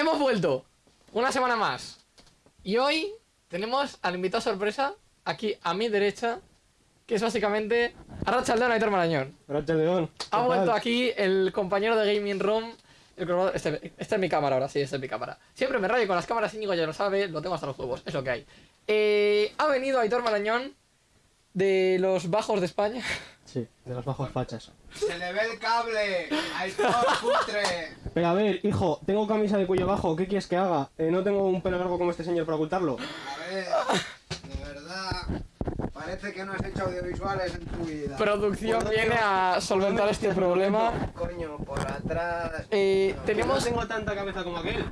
Hemos vuelto una semana más. Y hoy tenemos al invitado sorpresa aquí a mi derecha, que es básicamente Arracha León Aitor Marañón. Gracias, León. Ha vuelto aquí el compañero de Gaming Room. El este, esta es mi cámara ahora, sí, esta es mi cámara. Siempre me rayo con las cámaras, Íñigo ya lo sabe, lo tengo hasta los huevos, es lo que hay. Eh, ha venido Aitor Marañón de los bajos de España. Sí, de los bajos fachas. Se le ve el cable. Ahí todo cutre. Pero a ver, hijo, tengo camisa de cuello bajo, ¿qué quieres que haga? Eh, no tengo un pelo largo como este señor para ocultarlo. A ver, de verdad. Parece que no has hecho audiovisuales en tu vida. Producción viene a solventar este problema. Coño, por atrás. Eh, No tenemos... tengo tanta cabeza como aquel,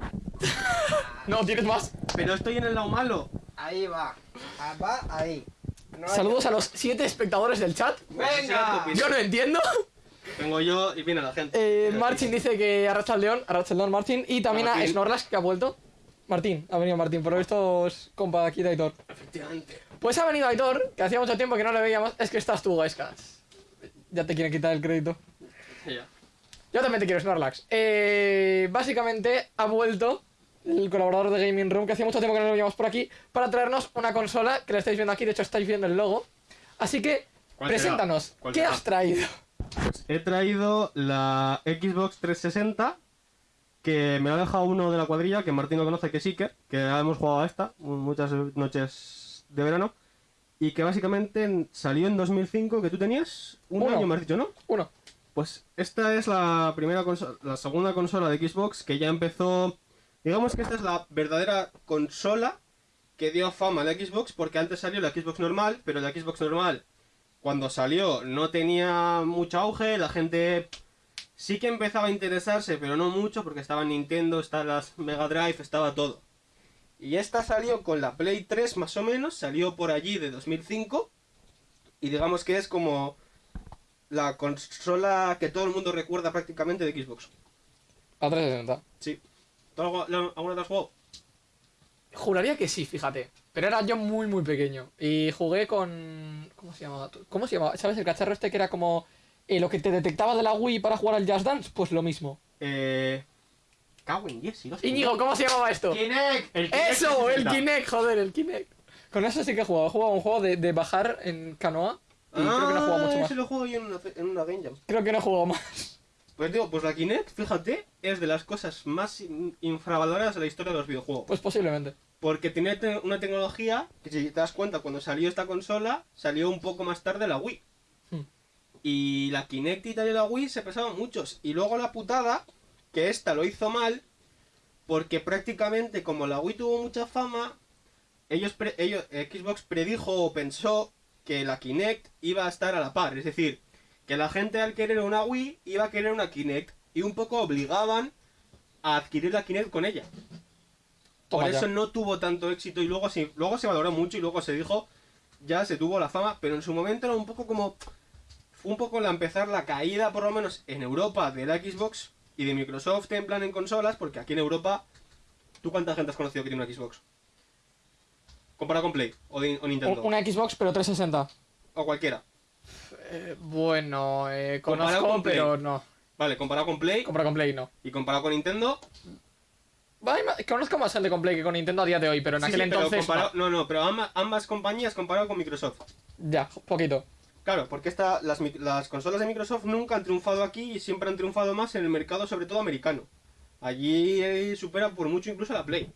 No, tienes más. pero estoy en el lado malo. Ahí va. Ah, Va ahí. No hay- Saludos a los siete espectadores del chat. ¡Venga! Yo no entiendo. Tengo yo y viene la gente. Eh, Martin dice que arracha el león, arracha el león Martin. Y también a. Snorlax que ha vuelto. Martín, ha venido Martín, por lo visto es compa aquí de Aitor. Efectivamente. Pues ha venido Aitor, que hacía mucho tiempo que no le veíamos. Es que estás tú, Gaiscas. Ya te quieren quitar el crédito. Ya. Yo también te quiero, Snorlax. Eh, básicamente ha vuelto el colaborador de Gaming Room, que hacía mucho tiempo que no lo veíamos por aquí, para traernos una consola que la estáis viendo aquí. De hecho, estáis viendo el logo. Así que, preséntanos. ¿Cuál ¿Qué será? has traído? Pues he traído la Xbox 360, que me ha dejado uno de la cuadrilla, que Martín lo conoce, que es Iker, que ya hemos jugado a esta muchas noches de verano, y que básicamente en- salió en 2005, que tú tenías un Uno. año, me has dicho, ¿no? Uno. Pues esta es la primera consola, la segunda consola de Xbox que ya empezó. Digamos que esta es la verdadera consola que dio fama a la Xbox porque antes salió la Xbox normal, pero la Xbox normal cuando salió no tenía mucho auge, la gente sí que empezaba a interesarse, pero no mucho porque estaba Nintendo, estaba las Mega Drive, estaba todo. Y esta salió con la Play 3 más o menos, salió por allí de 2005 y digamos que es como la consola que todo el mundo recuerda prácticamente de Xbox. A 360. Sí. ¿Tú algo- lo- alguna vez has jugado? Juraría que sí, fíjate. Pero era yo muy, muy pequeño. Y jugué con. ¿Cómo se llamaba? ¿Cómo se llamaba? ¿Sabes? El cacharro este que era como. eh, lo que te detectaba de la Wii para jugar al Just Dance. Pues lo mismo. Eh. Cago en 10, si no sé. Íñigo, ¿cómo se llamaba esto? Kinect. El Kinect ¡Eso! El 360. Kinect, joder, el Kinect. Con eso sí que he jugado. He jugado un juego de, de bajar en canoa. Y creo que no he jugado mucho Ah, más. ese lo juego yo en una, en una Game Jam. Creo que no he jugado más. Pues digo, pues la Kinect, fíjate, es de las cosas más in- infravaloradas de la historia de los videojuegos. Pues posiblemente. Porque tiene te- una tecnología que si te das cuenta, cuando salió esta consola, salió un poco más tarde la Wii. Hmm. Y la Kinect y tal y la Wii se pesaban muchos. Y luego la putada, que esta lo hizo mal, porque prácticamente como la Wii tuvo mucha fama, ellos, pre- ellos Xbox predijo o pensó que la Kinect iba a estar a la par. Es decir, que la gente al querer una Wii iba a querer una Kinect. Y un poco obligaban a adquirir la Kinect con ella. Por ya. eso no tuvo tanto éxito y luego se, luego se valoró mucho y luego se dijo, ya se tuvo la fama, pero en su momento era un poco como, un poco la empezar la caída por lo menos en Europa de la Xbox y de Microsoft en plan en consolas, porque aquí en Europa, ¿tú cuánta gente has conocido que tiene una Xbox? Comparado con Play o, de- o Nintendo, Un- Una Xbox, pero 360. o cualquiera. Eh, bueno, eh, Comparado conozco, con Play. pero no. Vale, comparado con Play Compra con Play, no. y comparado con Nintendo, Vale, Conozco más gente con Play que con Nintendo a día de hoy, pero en sí, aquel sí, pero entonces. comparado- no, no, pero ambas, ambas compañías comparado con Microsoft. Ya, poquito. Claro, porque esta, las, las consolas de Microsoft nunca han triunfado aquí y siempre han triunfado más en el mercado, sobre todo americano. Allí eh, supera por mucho incluso la Play.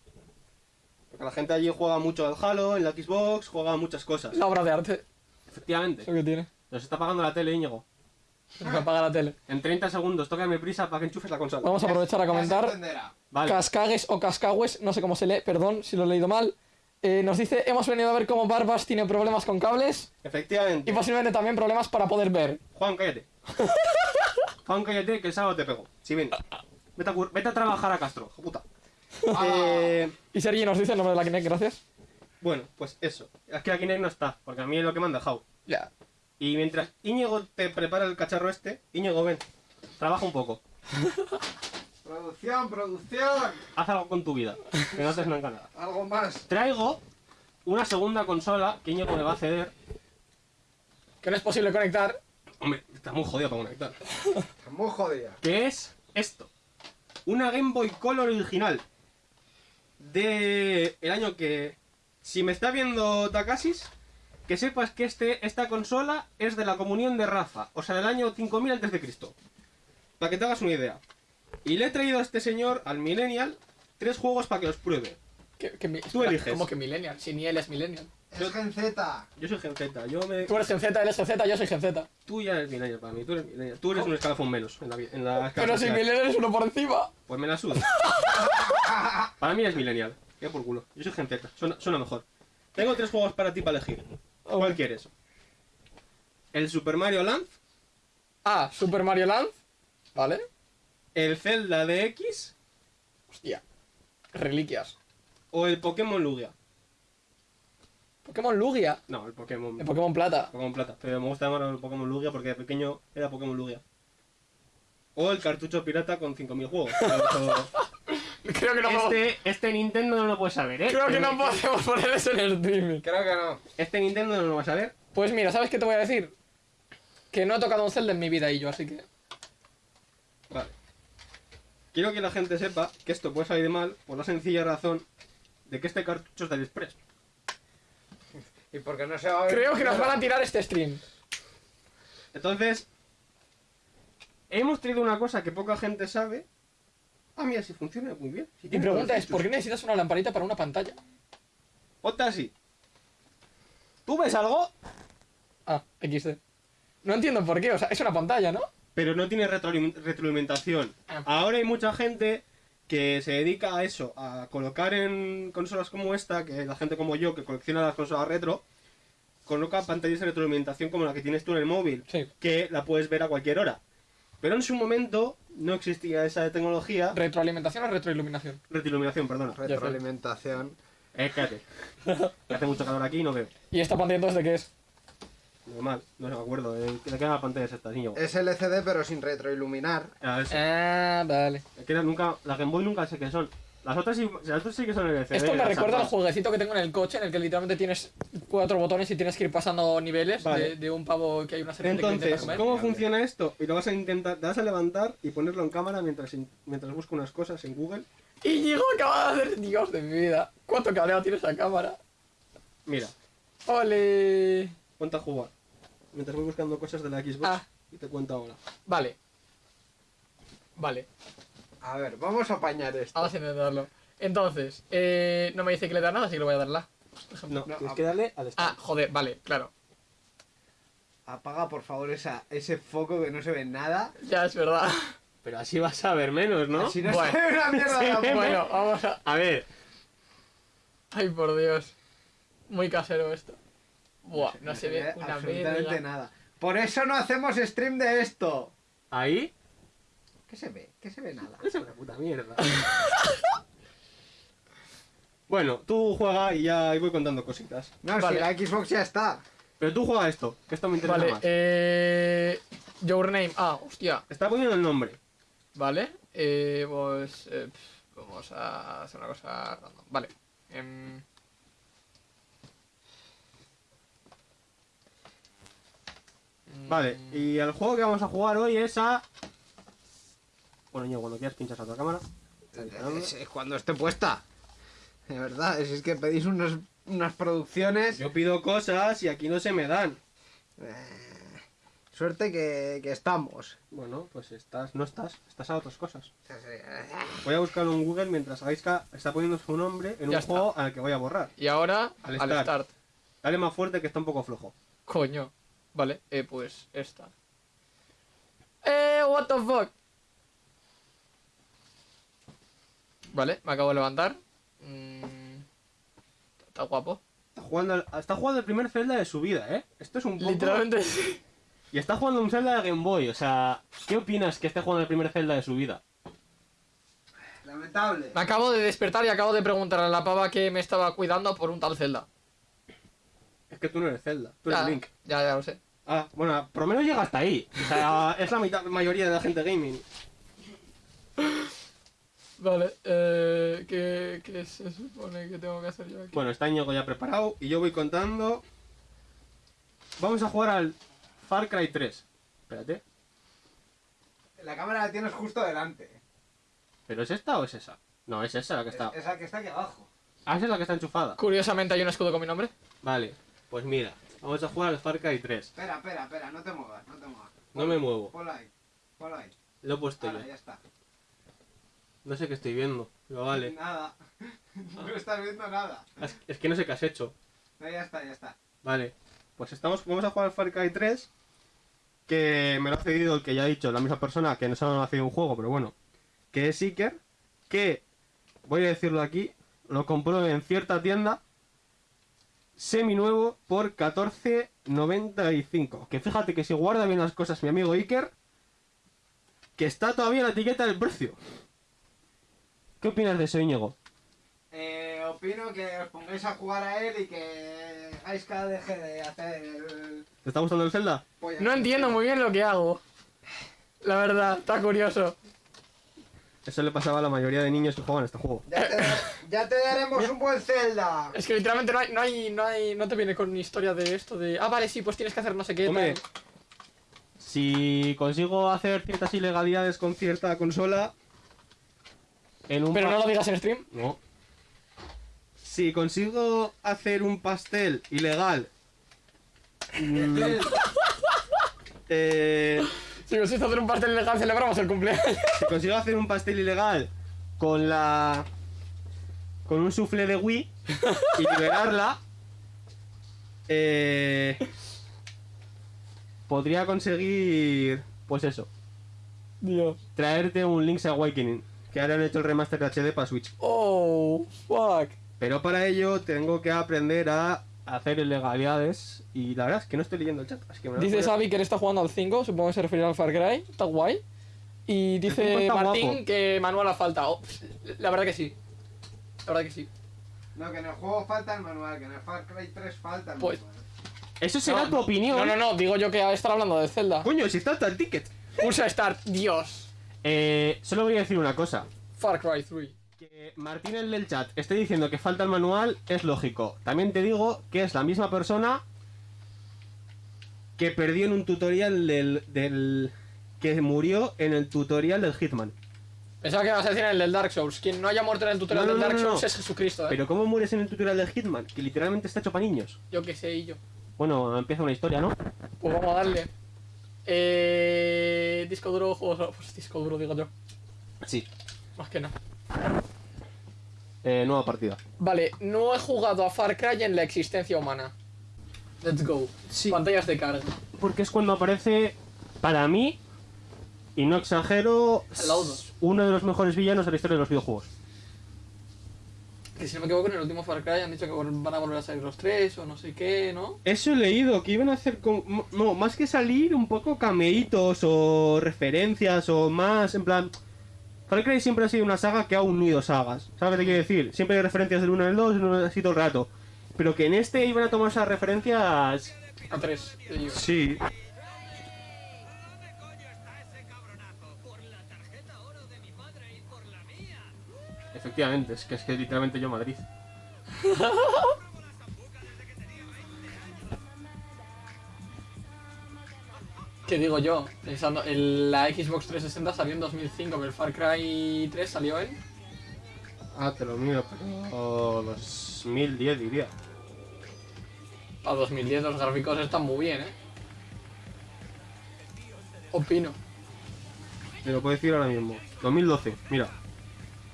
Porque la gente allí juega mucho al Halo, en la Xbox, juega muchas cosas. La obra de arte, Efectivamente. eso que tiene. Nos está pagando la tele, Íñigo. Se me apaga la tele. En 30 segundos, tócame prisa para que enchufes la consola. Vamos a aprovechar a comentar. Vale. Cascagues o Cascagues, no sé cómo se lee, perdón si lo he leído mal. Eh, nos dice, hemos venido a ver cómo Barbas tiene problemas con cables Efectivamente. y posiblemente también problemas para poder ver. Juan, cállate. Juan, cállate, que el sábado te pego. Si ven. Vete a, cur- vete a trabajar a Castro, hijo puta. Eh, Y Sergi nos dice el nombre de la Kinect, gracias. bueno, pues eso. Es que la Kinect no está, porque a mí es lo que me han dejado. Ya. Y mientras Íñigo te prepara el cacharro este, Íñigo, ven, trabaja un poco. Producción, producción. Haz algo con tu vida, que no haces nunca nada. Algo más. Traigo una segunda consola que Íñigo me va a ceder. Que no es posible conectar. Hombre, está muy jodido para conectar. Está muy jodida. Que es esto. Una Game Boy Color original. de el año que si me está viendo Takasis, que sepas que este esta consola es de la comunión de Rafa, o sea, del año 5000 antes de Cristo. Para que te hagas una idea. Y le he traído a este señor, al Millennial, tres juegos para que los pruebe. Que, que mi- Tú espera, eliges. ¿Cómo que Millennial? Si ni él es Millennial. Es Gen Z. Yo soy Gen Z, yo me... Tú eres Gen Z, él es Gen Z, yo soy Gen Z. Tú ya eres Millennial para mí, tú eres Millennial. Tú eres un escalafón menos en la, en la escala Pero si. Millennial es uno por encima. Pues me la suda. para mí es Millennial. Ya por culo. Yo soy Gen Z, suena, suena mejor. Tengo tres juegos para ti para elegir. ¿Cuál quieres? El Super Mario Land, Ah, Super Mario Land. Vale. el Zelda DX Hostia. Reliquias. o el Pokémon Lugia. Pokémon Lugia. No, el Pokémon, En Pokémon Plata. Pokémon Plata. Pero me gusta más el Pokémon Lugia porque de pequeño era Pokémon Lugia. O el cartucho pirata con 5000 juegos. Creo que no podemos- este, este Nintendo no lo puedes saber, ¿eh? Creo que no podemos poner eso en el streaming. Creo que no. Este Nintendo no lo vas a ver. Pues mira, ¿sabes qué te voy a decir? Que no he tocado un Zelda en mi vida y yo, así que. Vale. Quiero que la gente sepa que esto puede salir mal por la sencilla razón de que este cartucho es del Express. ¿Y porque no se va a ver? Creo que nos van a tirar este stream. Entonces, hemos traído una cosa que poca gente sabe. Ah, mira, si funciona muy bien. Si Mi pregunta es. ¿por qué necesitas una lamparita para una pantalla? Ponte así. ¿Tú ves algo? Ah, XD. No entiendo por qué, o sea, es una pantalla, ¿no? Pero no tiene retroalim- retroalimentación. Ah. Ahora hay mucha gente que se dedica a eso, a colocar en consolas como esta, que la gente como yo que colecciona las consolas retro, coloca pantallas de retroalimentación como la que tienes tú en el móvil, Sí. que la puedes ver a cualquier hora. Pero en su momento no existía esa tecnología. ¿Retroalimentación o retroiluminación? Retroiluminación, perdona. Retroalimentación. Eh, cállate. Hace mucho calor aquí y no veo. ¿Y esta pantalla entonces de qué es? Normal, no me acuerdo. ¿De de qué era la pantalla esta, niño? Es LCD pero sin retroiluminar. Ah, eso. Ah, vale. Es que nunca, la Game Boy nunca sé qué son. Las otras sí, las otras sí que son LCD. Esto me recuerda al jueguecito que tengo en el coche, en el que literalmente tienes cuatro botones y tienes que ir pasando niveles Vale. de, de un pavo que hay una que Entonces, comer. ¿cómo funciona esto? Y lo vas a intentar, te vas a levantar y ponerlo en cámara mientras, mientras busco unas cosas en Google. Íñigo acaba de hacer Dios de mi vida. ¿Cuánto cableado tiene esa cámara? Mira, ¡Ole! ponte a jugar. Mientras voy buscando cosas de la Xbox Ah. y te cuento ahora. Vale. Vale, A ver, vamos a apañar esto. vamos a intentarlo. Entonces, eh, no me dice que le da nada, así que le voy a dar la. No, No, tienes a- que darle al Ah, start. joder, vale, claro. Apaga por favor esa, ese foco que no se ve nada. Ya es verdad. Pero así vas a ver menos, ¿no? Así no Bueno. se ve una mierda de la bueno, vamos a. A ver, Ay, por Dios. Muy casero esto. Buah, no, se, ve una absolutamente verga. nada. Por eso no hacemos stream de esto. ahí. ¿Qué se ve? ¿Qué se ve nada? Es una puta mierda. bueno, tú juega y ya voy contando cositas. No, Vale. si la Xbox ya está. Pero tú juega esto, que esto me interesa Vale, más. eh. Your name. Ah, hostia. Está poniendo el nombre. Vale. Eh, pues. eh, vamos a hacer una cosa random. Vale. em, Vale, y el juego que vamos a jugar hoy es a... Bueno, yo cuando quieras pinchas a otra cámara. Es, es cuando esté puesta. De verdad, es, es que pedís unos, unas producciones. Yo pido cosas y aquí no se me dan. Eh, suerte que, que estamos. Bueno, pues estás, no estás, estás a otras cosas. Voy a buscarlo en Google mientras Gaiska está poniendo su nombre en Ya un está. juego al que voy a borrar. Y ahora, Al al, start. start. Dale más fuerte que está un poco flojo. Coño. Vale, eh, pues esta. Eh, what the fuck. Vale, me acabo de levantar. Mm, está guapo. Está jugando, está jugando el primer Zelda de su vida, ¿eh? Esto es un poco... Literalmente sí. Y está jugando un Zelda de Game Boy, o sea... ¿Qué opinas que esté jugando el primer Zelda de su vida? Lamentable. Me acabo de despertar y acabo de preguntarle a la pava que me estaba cuidando por un tal Zelda. Es que tú no eres Zelda, tú eres Ya, Link. ya, ya lo sé. Ah, bueno, por lo menos llega hasta ahí. O sea, es la mitad, mayoría de la gente gaming. Vale, eh, ¿qué, ¿qué se supone que tengo que hacer yo aquí? Bueno, está Ñigo ya preparado y yo voy contando. Vamos a jugar al Far Cry 3. Espérate. La cámara la tienes justo delante. ¿Pero es esta o es esa? No, es esa la que está. Es- Esa que está aquí abajo. Ah, esa es la que está enchufada. Curiosamente hay un escudo con mi nombre. Vale, pues mira, vamos a jugar al Far Cry 3. Espera, espera, espera, no te muevas, no te muevas. No me muevo, Ponla ahí, ponla ahí. lo he puesto Ahora, yo. ya está. No sé qué estoy viendo, pero vale. Nada. No estás viendo nada. Es, es que no sé qué has hecho. No, ya está, ya está. Vale, pues estamos, vamos a jugar al Far Cry 3. Que me lo ha cedido el que ya he dicho, la misma persona que no se ha cedido un juego, pero bueno. Que es Seeker. Que, voy a decirlo aquí, lo compró en cierta tienda. Semi-nuevo por 14.95. Que fíjate que si guarda bien las cosas mi amigo Iker. Que está todavía la etiqueta del precio. ¿Qué opinas de eso, Íñigo? Eh, opino que os pongáis a jugar a él y que hagáis cada deje de hacer el... ¿Te está gustando el Zelda? polla. No entiendo muy bien lo que hago. La verdad, está curioso. Eso le pasaba a la mayoría de niños que juegan este juego. Ya te, ya te daremos un buen Zelda. Es que literalmente no hay, no hay, no hay, no te viene con historia de esto de. Ah, vale, sí, pues tienes que hacer no sé qué. Hombre, tal. si consigo hacer ciertas ilegalidades con cierta consola. En un Pero no lo digas en stream. No. Si consigo hacer un pastel ilegal. mm, eh, Si consiste hacer un pastel ilegal, celebramos el cumpleaños. si consigo hacer un pastel ilegal con la. con un sufle de Wii y liberarla. Eh, podría conseguir. Pues eso. Dios. traerte un Link's Awakening, que ahora han hecho el remaster de HD para Switch. Oh, fuck. Pero para ello tengo que aprender a hacer ilegalidades y la verdad es que no estoy leyendo el chat, así que me lo voy a Dice Xavi que él está jugando al 5, supongo que se referirá al Far Cry. Está guay. Y dice Martín guapo. que manual ha falta. Oh, la verdad que sí. La verdad que sí. No, que en el juego falta el manual, que en el Far Cry 3 falta el Pues- manual. Eso será No, tu opinión. No, no, no, digo yo que estar hablando de Zelda. Coño, si está hasta el ticket. Pulsa Start, Dios. Eh, solo voy a decir una cosa. Far Cry 3. Que Martín el del chat esté diciendo que falta el manual es lógico. También te digo que es la misma persona que perdió en un tutorial del, del que murió en el tutorial del Hitman. Pensaba que ibas a decir en el del Dark Souls. Quien no haya muerto en el tutorial No, no, del Dark no, Souls es Jesucristo, eh. Pero ¿cómo mueres en el tutorial del Hitman? Que literalmente está hecho para niños. Yo qué sé, y yo. Bueno, empieza una historia, ¿no? Pues vamos a darle. Eh. Disco duro, juegos. Pues disco duro, digo yo. Sí. Más que nada. Eh, nueva partida. Vale, no he jugado a Far Cry en la existencia humana. Let's go. Sí. Pantallas de carga. Porque es cuando aparece, para mí, y no exagero, uno de los mejores villanos de la historia de los videojuegos. Que si no me equivoco, en el último Far Cry han dicho que van a volver a salir los tres o no sé qué, ¿no? Eso he leído, que iban a hacer, con, no, más que salir, un poco cameitos o referencias o más, en plan... Far Cry siempre ha sido una saga que ha unido sagas. ¿Sabes qué te quiero decir? Siempre hay referencias del 1 al 2, el 1 así todo el rato. Pero que en este iban a tomar esas referencias... A tres. Sí. Efectivamente, es que es que literalmente yo Madrid. ¿Qué digo yo? Pensando, el- la Xbox 360 salió en 2005, pero el Far Cry 3 salió en... Ah, te lo miro, pero 2010 diría. A 2010 los gráficos están muy bien, ¿eh? Opino. Te lo puedo decir ahora mismo. 2012, mira.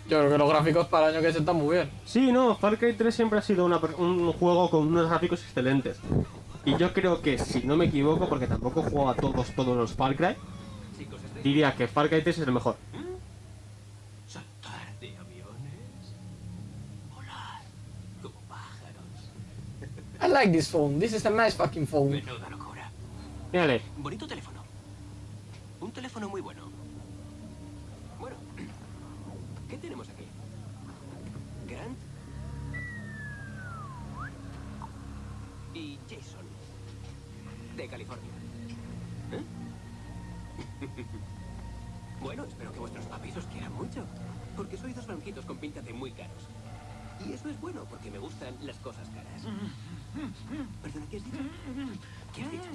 Yo creo que los gráficos para el año que es están muy bien. Sí, no, Far Cry 3 siempre ha sido una un juego con unos gráficos excelentes. Y yo creo que, si no me equivoco, porque tampoco he jugado a todos, todos los Far Cry, diría que Far Cry 3 es el mejor. Saltar de aviones. Volar como pájaros. I like this phone. This is a nice fucking phone. Menuda locura. Mírale, Bonito teléfono. Un teléfono muy. Bueno, de California. ¿Eh? bueno, espero que vuestros papis os quieran mucho, porque sois dos blanquitos con pinta de muy caros. Y eso es bueno, porque me gustan las cosas caras. Perdona, ¿qué has dicho? ¿Qué has dicho?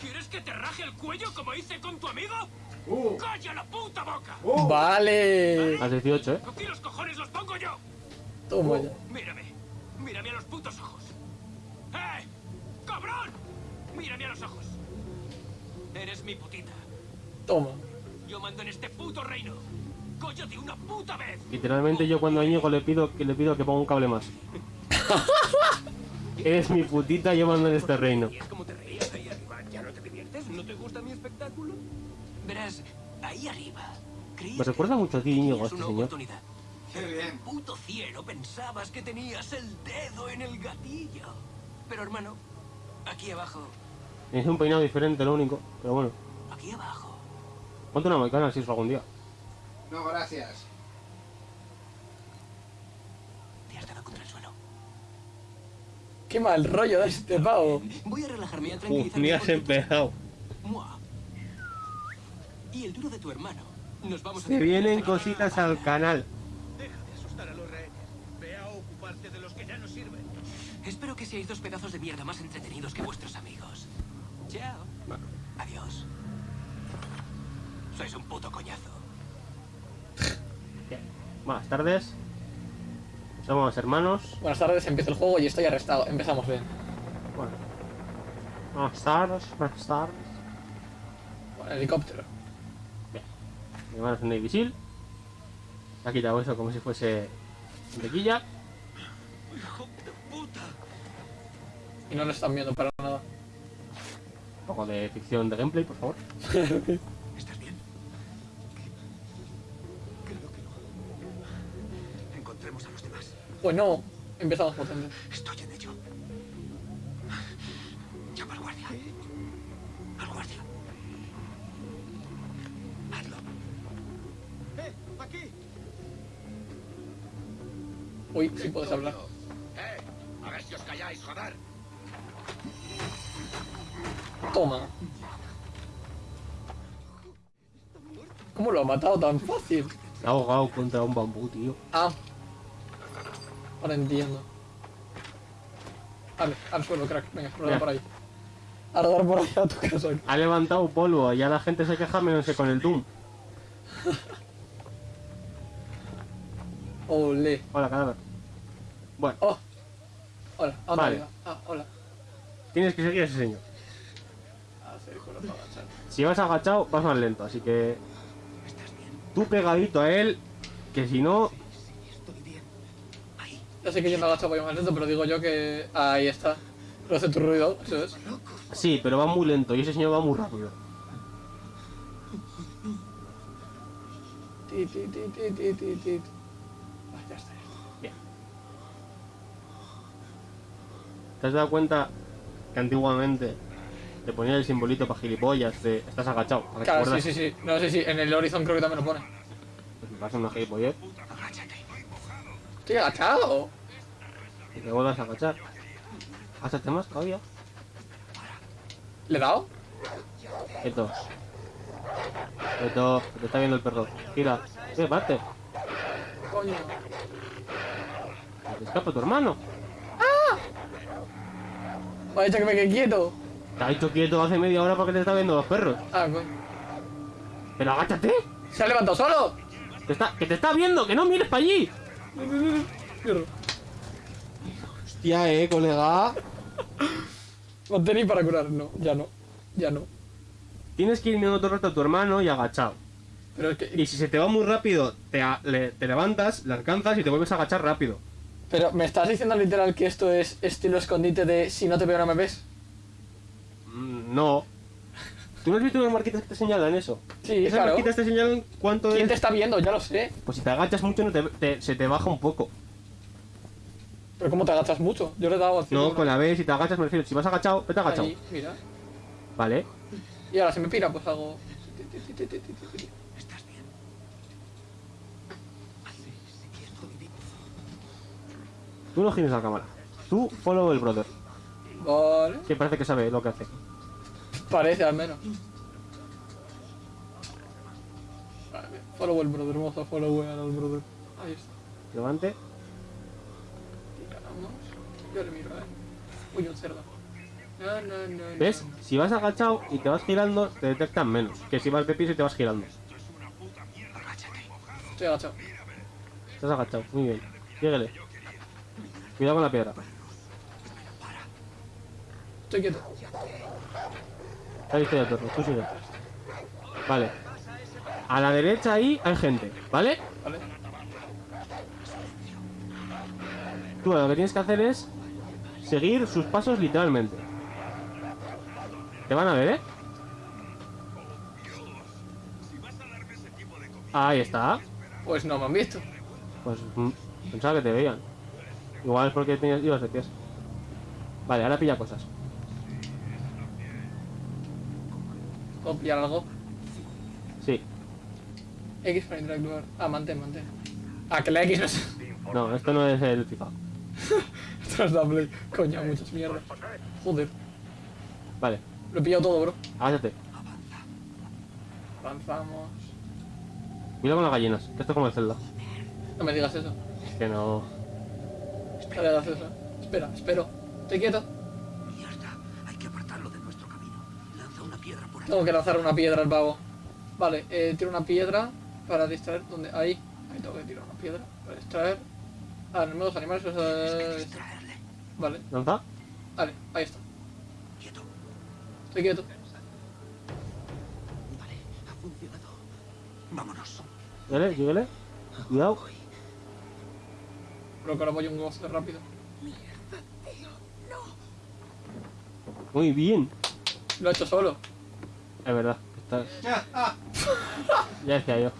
¿Quieres que te raje el cuello como hice con tu amigo? Uh, ¡Calla la puta boca! uh. Vale. A 18, ¿eh? ¡Aquí los cojones los pongo yo! Toma ya. Mírame. Mírame a los putos ojos. ¡Eh! ¡Cabrón! Mírame a los ojos. Eres mi putita. Toma. Yo mando en este puto reino. ¡Coño de una puta vez! Literalmente yo cuando a Íñigo le pido que le pido que ponga un cable más. Eres mi putita, yo mando en este reino. ¿Y es como te reías ahí arriba? ¿Ya no te diviertes? ¿No te gusta mi espectáculo? Verás, ahí arriba. Me recuerda mucho a ti, Íñigo, este una señor. oportunidad. Qué bien. Puto cielo, pensabas que tenías el dedo en el gatillo. Pero hermano, aquí abajo, Es un peinado diferente, lo único. Pero bueno. aquí abajo. Ponte una macana si eso algún día. No, gracias. Te has dado contra el suelo. Qué mal rollo de este pavo. Voy a relajarme y a Uf, tranquilizarme. ni has empezado. Y el duro de tu hermano. Nos vamos a Se divertir vienen cositas al canal. Deja de asustar a los rehenes. Ve a ocuparte de los que ya no sirven. Espero que seáis dos pedazos de mierda más entretenidos que vuestros amigos. Chao. Adiós. Sois un puto coñazo. Bien. Buenas tardes. Somos hermanos. Buenas tardes, empieza el juego y estoy arrestado. Empezamos bien. Bueno. Buenas tardes, buenas tardes. Bueno, helicóptero. Mi hermano es un Navy Seal. Se ha quitado eso como si fuese tequilla. ¡Hijo de puta! Y no lo están viendo para nada. Un poco de ficción de gameplay, por favor. ¿Estás bien? Creo que no. Encontremos a los demás. Pues no, empezamos potente. Estoy en ello. Llama al guardia. Al guardia. Hazlo. ¡Eh! ¡Aquí! Uy, sí puedes hablar. ¡Eh! A ver si os calláis, joder. Toma. ¿Cómo lo ha matado tan fácil? Se ha ahogado contra un bambú, tío. Ah. Ahora entiendo. Vale, al suelo, crack. Venga, rodar por ahí. A rodar por ahí a tu casa. Ha levantado polvo, ya la gente se queja menos que con el Doom. Ole. Hola, cadáver. Bueno, Oh. Hola, ¿a dónde Vale. Ah, hola. tienes que seguir a ese señor. Agachar. Si vas agachado, vas más lento, así que tú pegadito a él, que si no. Ya sé que yendo agachado voy más lento, pero digo yo que... Ahí está. Pero hace tu ruido, eso es. sí, pero va muy lento y ese señor va muy rápido. Ti, ti, ti. Ah, ya está. Bien. ¿Te has dado cuenta que antiguamente te ponía el simbolito para gilipollas de estás agachado? ¿Para que te Claro, sí, sí, sí. No, sí, sí. En el Horizon creo que también lo pone. Pues me pasa una gilipollez. Estoy agachado. y te vuelvas a agachar. Háchate más todavía. ¿Le he dado? Quieto, que te está viendo el perro. Gira. ¿Qué parte? Coño. Te escapa tu hermano. Me ha que me quede quieto. Te ha dicho quieto hace media hora porque te está viendo los perros. Ah, coño. Pero agáchate. ¿Se ha levantado solo? Que, está, que te está viendo, que no mires para allí. Mierda. Hostia, eh, colega. Mantení para curar. No, ya no. Ya no. Tienes que ir mirando todo el rato a tu hermano y agachado. Pero es que... Y si se te va muy rápido, te, le- te levantas, le alcanzas y te vuelves a agachar rápido. Pero me estás diciendo literal que esto es estilo escondite de si no te veo no me ves. No. ¿Tú no has visto unas marquitas que te señalan eso? Sí, Esas claro. marquitas te señalan cuánto ¿Quién es. te está viendo? Ya lo sé. Pues si te agachas mucho no te, te- se te baja un poco. Pero ¿cómo te agachas mucho? Yo le he dado No, con la B, si te agachas me refiero. Si vas agachado, vete agachado. Ahí, mira. Vale. Y ahora si me pira, pues hago... ¿Estás bien? Tú no gires la cámara. Tú follow el brother. Vale. Que parece que sabe lo que hace. Parece al menos. Vale, follow el brother, vamos a follow al brother. Ahí está. Levante. Tiramos. Yo le miro él. Uy, un cerdo. No, no, no. ¿Ves? Si vas agachado y te vas girando, te detectan menos. Que si vas de pies y te vas girando. Estoy agachado. Estás agachado, muy bien. Síguele. Cuidado con la piedra. Estoy quieto. Tú sigue. Vale. A la derecha ahí hay gente, ¿vale? Vale. Tú lo que tienes que hacer es seguir sus pasos literalmente. Te van a ver, ¿eh? Ahí está. Pues no me han visto. Pues mm, pensaba que te veían. Igual es porque tenías, ibas de pies. Vale, ahora pilla cosas. ¿Puedo pillar algo? Sí. X para interactuar. Ah, mantén, mantén. Ah, que la X no es. No, esto no es el FIFA. Esto es la Play. Coño, muchas mierdas. Joder. Vale, Lo he pillado todo, bro. agáchate. Avanzamos. Cuidado con las gallinas, que esto es como el Zelda. No me digas eso. Es que no. Eso. Espera, espero. Estoy quieto. Mierda, hay que apartarlo de nuestro camino. Lanza una piedra por ahí. Tengo que lanzar una piedra al pavo. Vale, eh, tiro una piedra para distraer. ¿Dónde? Ahí. Ahí tengo que tirar una piedra para distraer. Ah, en los animales. o sea, Distraerle. Vale, ¿Lanza? vale, ahí está. Quieto. Estoy quieto. Vale, ha funcionado. Vámonos. Síguele, síguele. Cuidado. Creo que ahora voy un gozo rápido. Muy bien. Lo he hecho solo. Es verdad. Estás... Ah. Ya decía yo.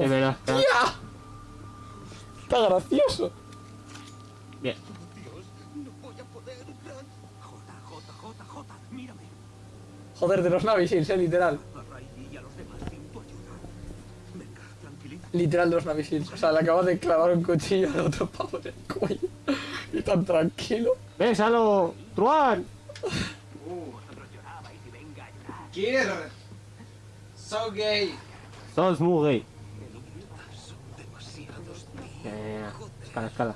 Es verdad. está-. Está gracioso. Bien. No voy a poder. J, J, J, J, mírame. Joder, de los Seals, eh, literal. Literal de los Navy Seals. O sea, le acabo de clavar un cuchillo al otro pavo en el cuello. Y tan tranquilo. ¡Bésalo! ¡Truan! Kir. So gay. Sos muy gay. Son demasiados Ya, ya, ya. Escala, escala.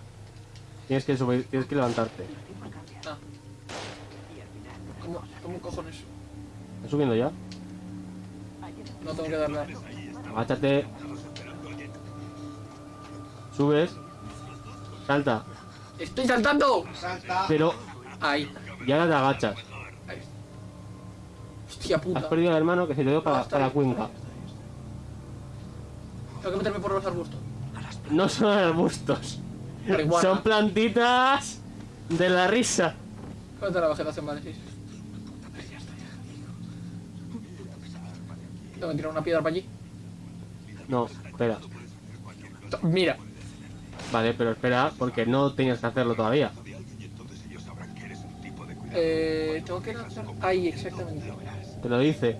Tienes que subir, tienes que levantarte. Ah. ¿Cómo, ¿Cómo cojones? ¿Estás subiendo ya? No tengo que darle. a- Agáchate. Subes. Salta. ¡Estoy saltando! Salta. Pero Ahí. ya ahora te agachas. Has perdido al hermano que se te dio para, para la cuenca. Tengo que meterme por los arbustos. No son arbustos. Marihuana. Son plantitas de la risa. ¿Cuál es la vegetación? Vale, sí. Tengo que tirar una piedra para allí. No, espera. Mira. Vale, pero espera, porque no tenías que hacerlo todavía. Eh, tengo que lanzar. Ahí, exactamente. Te lo dice.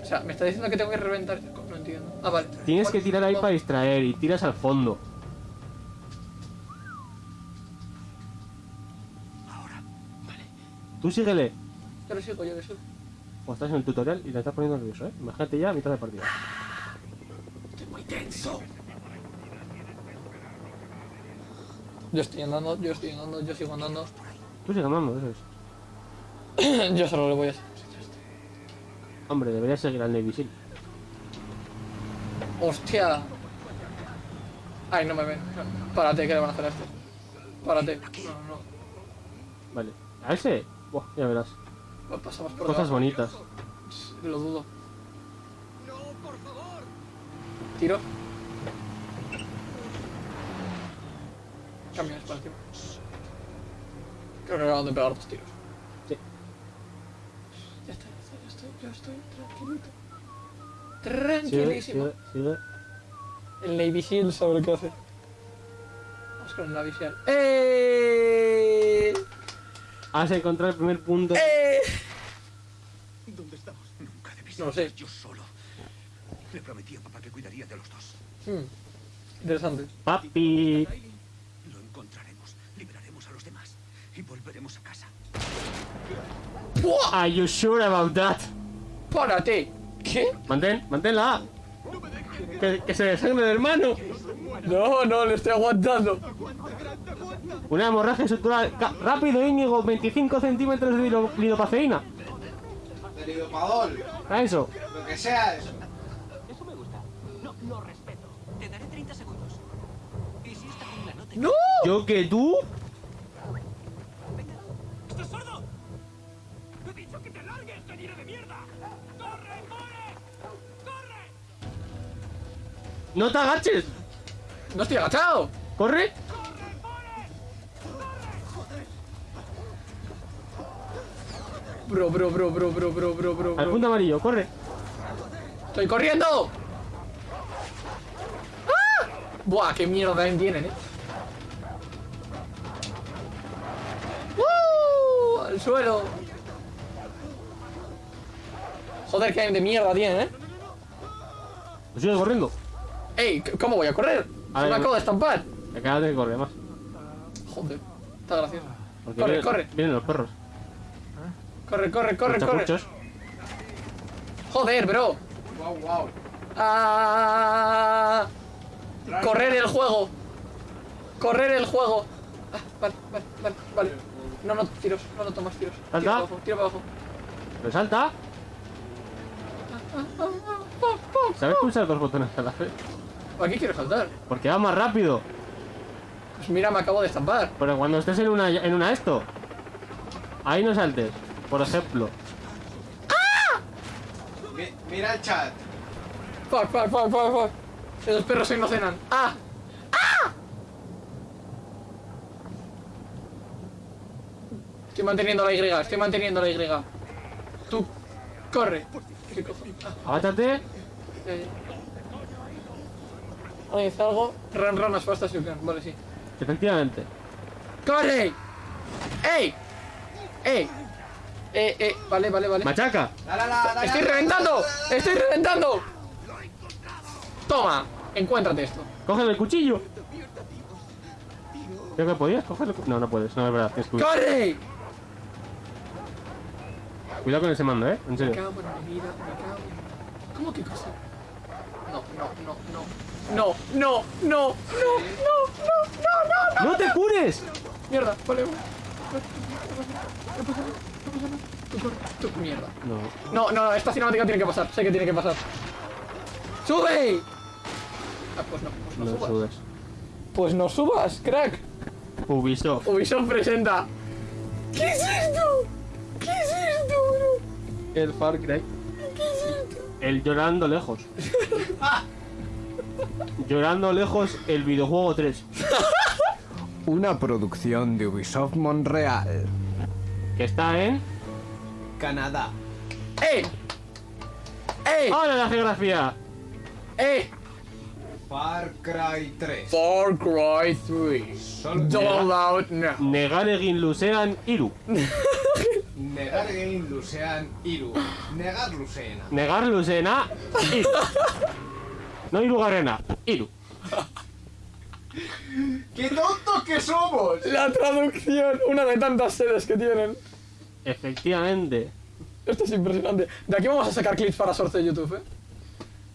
O sea, me está diciendo que tengo que reventar. No entiendo. Ah, vale. Tienes que tirar ahí para distraer y tiras al fondo. Tú síguele. Yo lo sigo, yo lo sigo. O estás en el tutorial y le estás poniendo nervioso, ¿eh? Imagínate ya a mitad de partida. Estoy muy tenso. Yo estoy andando, yo estoy andando, yo sigo andando. Tú sigue andando, eso es. yo solo le voy a hacer. Hombre, deberías seguir al Navy Seal. ¡Hostia! Ay, no me ven. Párate, que le van a hacer a este. Párate. No, no, Vale. ¿A ese? Buah, ya verás. no. Pasamos por Cosas debajo. bonitas. Lo dudo. Tiro. Camiones para encima. Creo que acaban de pegar dos tiros. Sí. Ya está, ya estoy, tranquilito. Sigue, Tranquilísimo. sigue, sigue. El Navy Seal sabe lo que hace. Vamos con el Navy Seal. ¡Eh! Has encontrado el primer punto. ¡Eh! ¿Dónde estamos? Nunca debí No lo sé. yo solo. Le prometí a papá que cuidaría de los dos. Hmm, Interesante. Papi. Lo encontraremos, liberaremos a los demás y volveremos a casa. Are you sure about that? ¡Párate! ¿Qué? Mantén, manténla. Que, que se desangre el hermano. No, no, le estoy aguantando. Una hemorragia estructural. Rápido, Íñigo, 25 centímetros de lido- lidocaceína. Deridopadol, A eso. lo que sea eso. Eso me gusta. No, lo respeto. Te daré 30 segundos. ¿Y si esta jungla no te... ¡No! ¿Yo que tú? ¡No te agaches! ¡No estoy agachado! ¡Corre! Bro, bro, bro, bro, bro, bro, bro, bro, Al punto amarillo, corre. ¡Estoy corriendo! ¡Ah! Buah, qué mierda también tienen, eh. ¡Uh! Al suelo. Joder, qué de mierda tienen, eh. Sigue corriendo. ¡Ey! ¿Cómo voy a correr? A Se ver, me acabo de estampar. Acá de que corre más. Joder, está gracioso. Porque Corre, corre. Vienen los perros. Corre, corre, corre, Los corre. Joder, bro. Wow, wow. Ah, correr el juego. Correr el juego. Ah, vale, vale, vale, vale. No, no, tiros, no, no tomas tiros. Tira Salta. para abajo, tira para abajo. Resalta. ¿Sabes pulsar dos botones a la vez? ¿Para qué quiero saltar? Porque va más rápido. Pues mira, me acabo de estampar. Pero cuando estés en una, en una esto, ahí no saltes. Por ejemplo. Mi- mira el chat. Fuck, fuck, fuck, fuck, fuck. Esos perros hoy no cenan. ¡Ah! ¡Ah! Estoy manteniendo la Y, estoy manteniendo la Y. Tú, corre. Ah, ya, ya. Ahí está algo. Run, run as fast as you can. Vale, sí. Efectivamente. ¡Corre! ¡Ey! ¡Ey! Eh, eh, vale, vale, vale. Machaca. ¡Estoy reventando! ¡Estoy reventando! Toma, encuéntrate esto. Coge el cuchillo. Creo que podías cogerlo. No, no puedes. No es verdad. huir. ¡Corre! Cuidado con ese mando, eh. En Me serio. cago en mi vida, me cago en... ¿Cómo que cosa? No, no, no, no. No, no, no, no, no, no, no, no. ¡No te cures! Mierda, vale, vale. No pasa nada, no pasa nada. Tú corre, tú, mierda. No. No, no, esta cinemática tiene que pasar, sé que tiene que pasar. ¡Sube! Ah, pues no, pues no, No subas. subes. Pues no subas, crack. Ubisoft. Ubisoft presenta. ¿Qué es esto? ¿Qué es esto, bro? El Far Cry. ¿Qué es esto? El llorando lejos. llorando lejos el videojuego 3. Una producción de Ubisoft Montreal. Que está en. Canadá. ¡Ey! ¡Ey! ¡Hola la geografía! ¡Ey! Far Cry 3. Far Cry 3. Solo Doll out now. Negar egin luzean iru. negar Game Lucean Iru. Negar Lucena. Negar luzena iru. No iru garena, iru. ¡Qué tontos que somos! La traducción, una de tantas sedes que tienen. Efectivamente. Esto es impresionante. De aquí vamos a sacar clips para sorteo de YouTube, eh.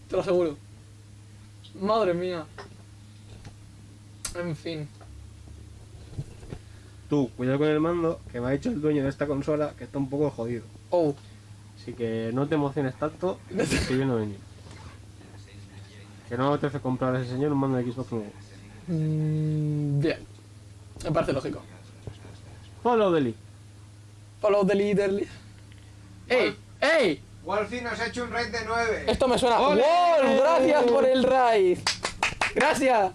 Te lo aseguro. Madre mía. En fin. Tú, cuidado con el mando, que me ha dicho el dueño de esta consola que está un poco jodido. Oh. Así que no te emociones tanto, que te estoy viendo venir. Que no apetece comprar a ese señor un mando de Xbox nuevo. Mm, bien. Me parece lógico. Follow the lead. Follow the leader. li- ¡Ey! ¡Ey! Wolfie nos ha hecho un raid de 9. Esto me suena. ¡Ole! ¡Wow! Gracias por el raid. Gracias.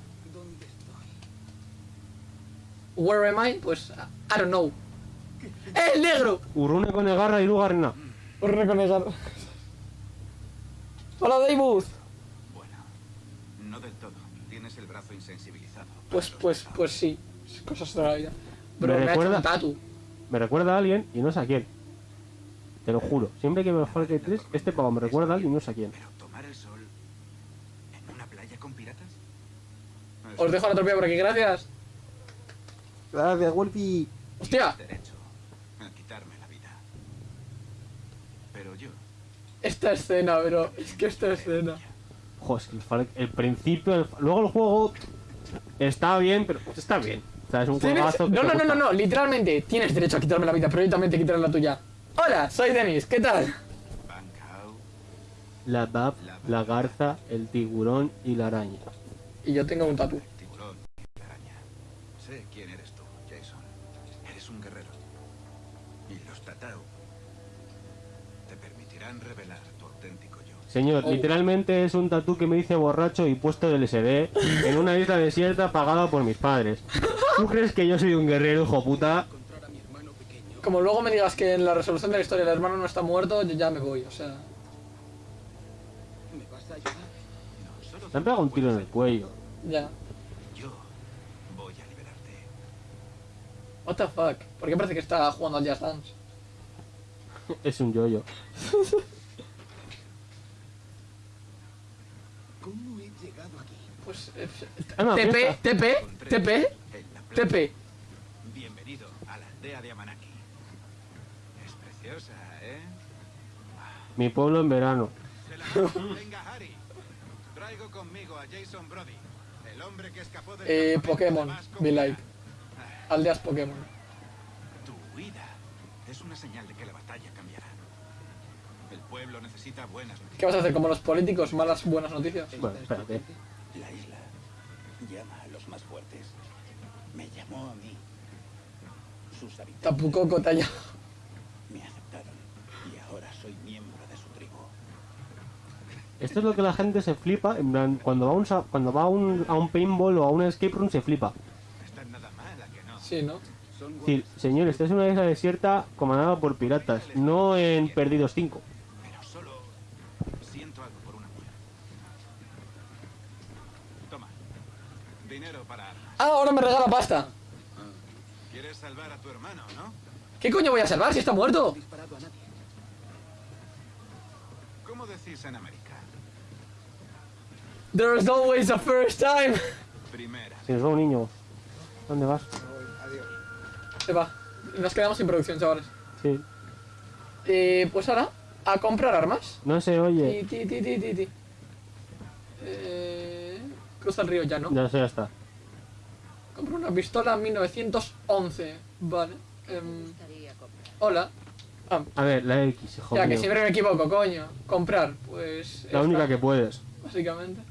Where am I? Pues I don't know. ¡Eh, el negro! Urrune con egarra iru garena. Por reconegar. Hola, David. Bueno, no del todo. Tienes el brazo insensibilizado. Pues, pues, pues sí. Cosas de la vida. Bro, ¿Me me, ha hecho recuerda? un tatu. Me recuerda a alguien y no sé a quién. Te lo juro. Siempre que veo Far Cry 3, este pavo me recuerda a alguien y no sé a quién. Pero tomar el sol en una playa con piratas. Os dejo la tropilla por aquí, gracias. Gracias, Wolfie. Hostia, derecho a quitarme la vida. Pero yo esta escena, bro. Es que esta escena. Joder, es que el, el principio, el- luego el juego Está bien, pero está bien. O sea, es un juegazo. No, no, no, no, no, literalmente tienes derecho a quitarme la vida, pero yo también te quitaré la tuya. Hola, soy Denis, ¿qué tal? La bab, la garza, el tiburón y la araña. Y yo tengo un tatu. Señor, Oh. literalmente es un tatú que me dice borracho y puesto del SD en una isla desierta pagada por mis padres. ¿Tú crees que yo soy un guerrero, hijo puta? Como luego me digas que en la resolución de la historia el hermano no está muerto, yo ya me voy, o sea... ¿Me vas a ayudar? No, solo Me han pegado un tiro en el cuello. Ya. Yo voy a liberarte. What the fuck? ¿Por qué parece que está jugando al Just Dance? Es un yoyo. ¿Cómo he llegado aquí? Pues... eh, Ah, no, TP. TP, TP. TP. Bienvenido a la aldea de Amanaki. Es preciosa, ¿eh? Mi pueblo en verano. Venga, Harry. Traigo conmigo a Jason Brody, el hombre que escapó del Eh, Pokémon, be like. Aldeas Pokémon. Tu huida es una señal de que la batalla cambiará. El pueblo necesita buenas ¿Qué noticias. vas a hacer? Como los políticos, malas, buenas noticias. Bueno, espérate. La isla llama a los más fuertes. Me llamó a mí. Sus habitantes Tapucoco talla. me aceptaron y ahora soy miembro de su tribu. Esto es lo que la gente se flipa. En plan, cuando va, a un, sa- cuando va a, un, a un paintball o a un escape room se flipa. No está nada mala que no. Sí, ¿no? Decir, señor, esta es una isla desierta comandada por piratas, no en Perdidos 5. Pero solo siento algo por una mujer. Toma. Dinero para armas. Ah, ahora me regala pasta. Quieres salvar a tu hermano, ¿no? ¿Qué coño voy a salvar si está muerto? ¿Cómo decís en América? There's always a first time. Primera. Nos va un niño. ¿Dónde vas? Adiós. Se va. Nos quedamos sin producción, chavales. Sí. Eh, pues ahora, a comprar armas. No se oye. Ti, ti, ti, ti, ti, ti. Eh, cruza el río ya, ¿no? Ya ya está. Compro una pistola 1911. Vale. Em, hola. Ah, A ver, la X, hijo ya que mío. siempre me equivoco, coño. Comprar, pues. La esta, única que puedes. Básicamente.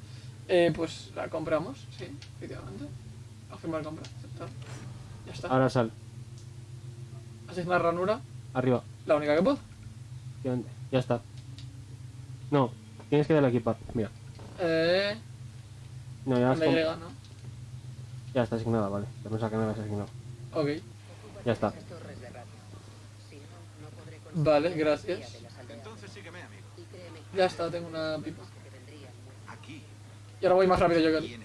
Eh, pues la compramos, sí, efectivamente. Afirmar compra, aceptar. Ya está. Ahora sal. Asignar ranura, Arriba. la única que puedo. Ya está. No, tienes que darle a equipar. Mira. Eh. No, ya, has com- llega, ¿no? Ya está asignada, vale. Ya pensaba que no habías asignado. Ok. Ya está. Vale, gracias. Entonces sígueme, amigo. Ya está, tengo una pipa. Aquí Y ahora voy más rápido yo que él.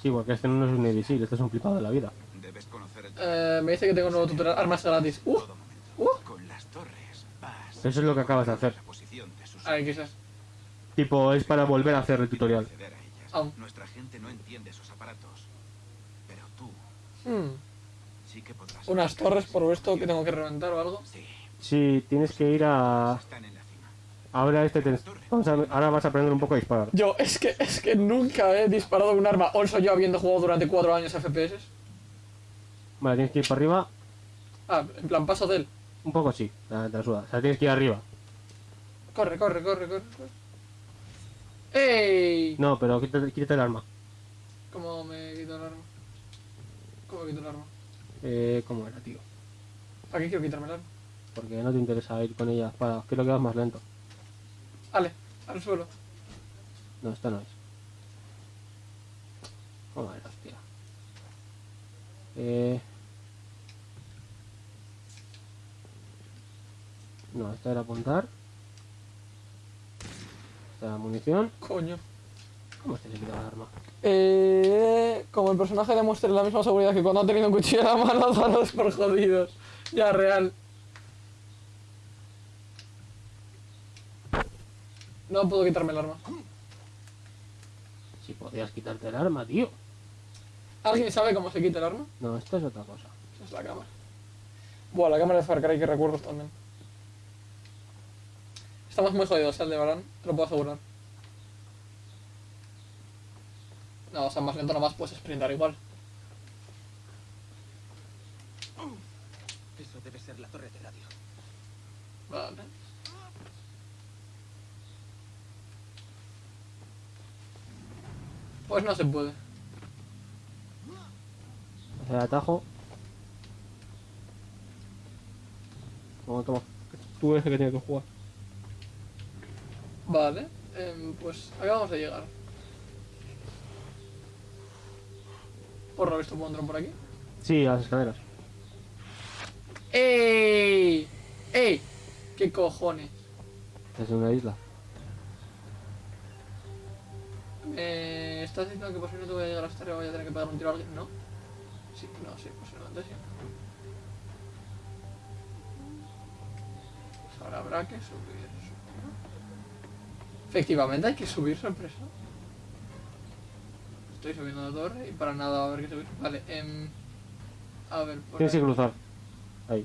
Sí, porque este no es un Seal, este es un flipado de la vida. Debes conocer el Eh, me dice que tengo un nuevo tutorial. Armas gratis. Uh, uh. Con las torres vas Eso es lo que acabas de hacer. Ahí quizás. Tipo, es para volver a hacer el tutorial. Ah. Nuestra gente no entiende esos aparatos. Pero tú Hmm. sí que podrás. Unas torres por esto que tengo que reventar o algo. Sí, Sí, tienes que ir a... Ahora este te... vamos a- Ahora vas a aprender un poco a disparar. Yo, es que, es que nunca he disparado un arma. Also yo habiendo jugado durante cuatro años FPS. Vale, tienes que ir para arriba. Ah, en plan paso de él. Un poco sí, te te la suda. O sea, tienes que ir arriba. Corre, corre, corre, corre. corre. ¡Ey! No, pero quítate, quítate el arma. ¿Cómo me quito el arma? ¿Cómo quito el arma? Eh, ¿cómo era, tío? ¿Para qué quiero quitarme el arma? Porque no te interesa ir con ella para... Quiero que vas más lento. Ale, al suelo. No, esta no es. Joder, hostia. Eh... No, esta era apuntar. Esta era munición. Coño. ¿Cómo se quita el arma? Eh, como el personaje demuestre la misma seguridad que cuando ha tenido un cuchillo en la mano, daros por jodidos. Ya, real. No puedo quitarme el arma. Si podías quitarte el arma, tío. ¿Alguien sabe cómo se quita el arma? No, esta es otra cosa. Esa es la cámara. Buah, la cámara de Far Cry que recuerdos también. Estamos muy jodidos, el de Barán, te lo puedo asegurar. No, o sea, más lento nomás puedes sprintar igual. Eso debe ser la torre de radio. Vale. Pues no se puede. Hacer atajo. Toma, toma. Tú eres el que tiene que jugar. Vale. em, pues acabamos de llegar. Por lo visto pondrán por aquí. Sí, a las escaleras. ¡Ey! ¡Ey! ¿Qué cojones? Es una isla. ¿Me estás diciendo que posiblemente voy a llegar hasta arriba voy a tener que pegar un tiro a alguien? ¿No? Sí, no, sí, posiblemente sí. Pues ahora habrá que subir. Efectivamente hay que subir, sorpresa. Estoy subiendo la torre y para nada a haber que subir. Vale, em, a ver, por Tienes que cruzar. Ahí.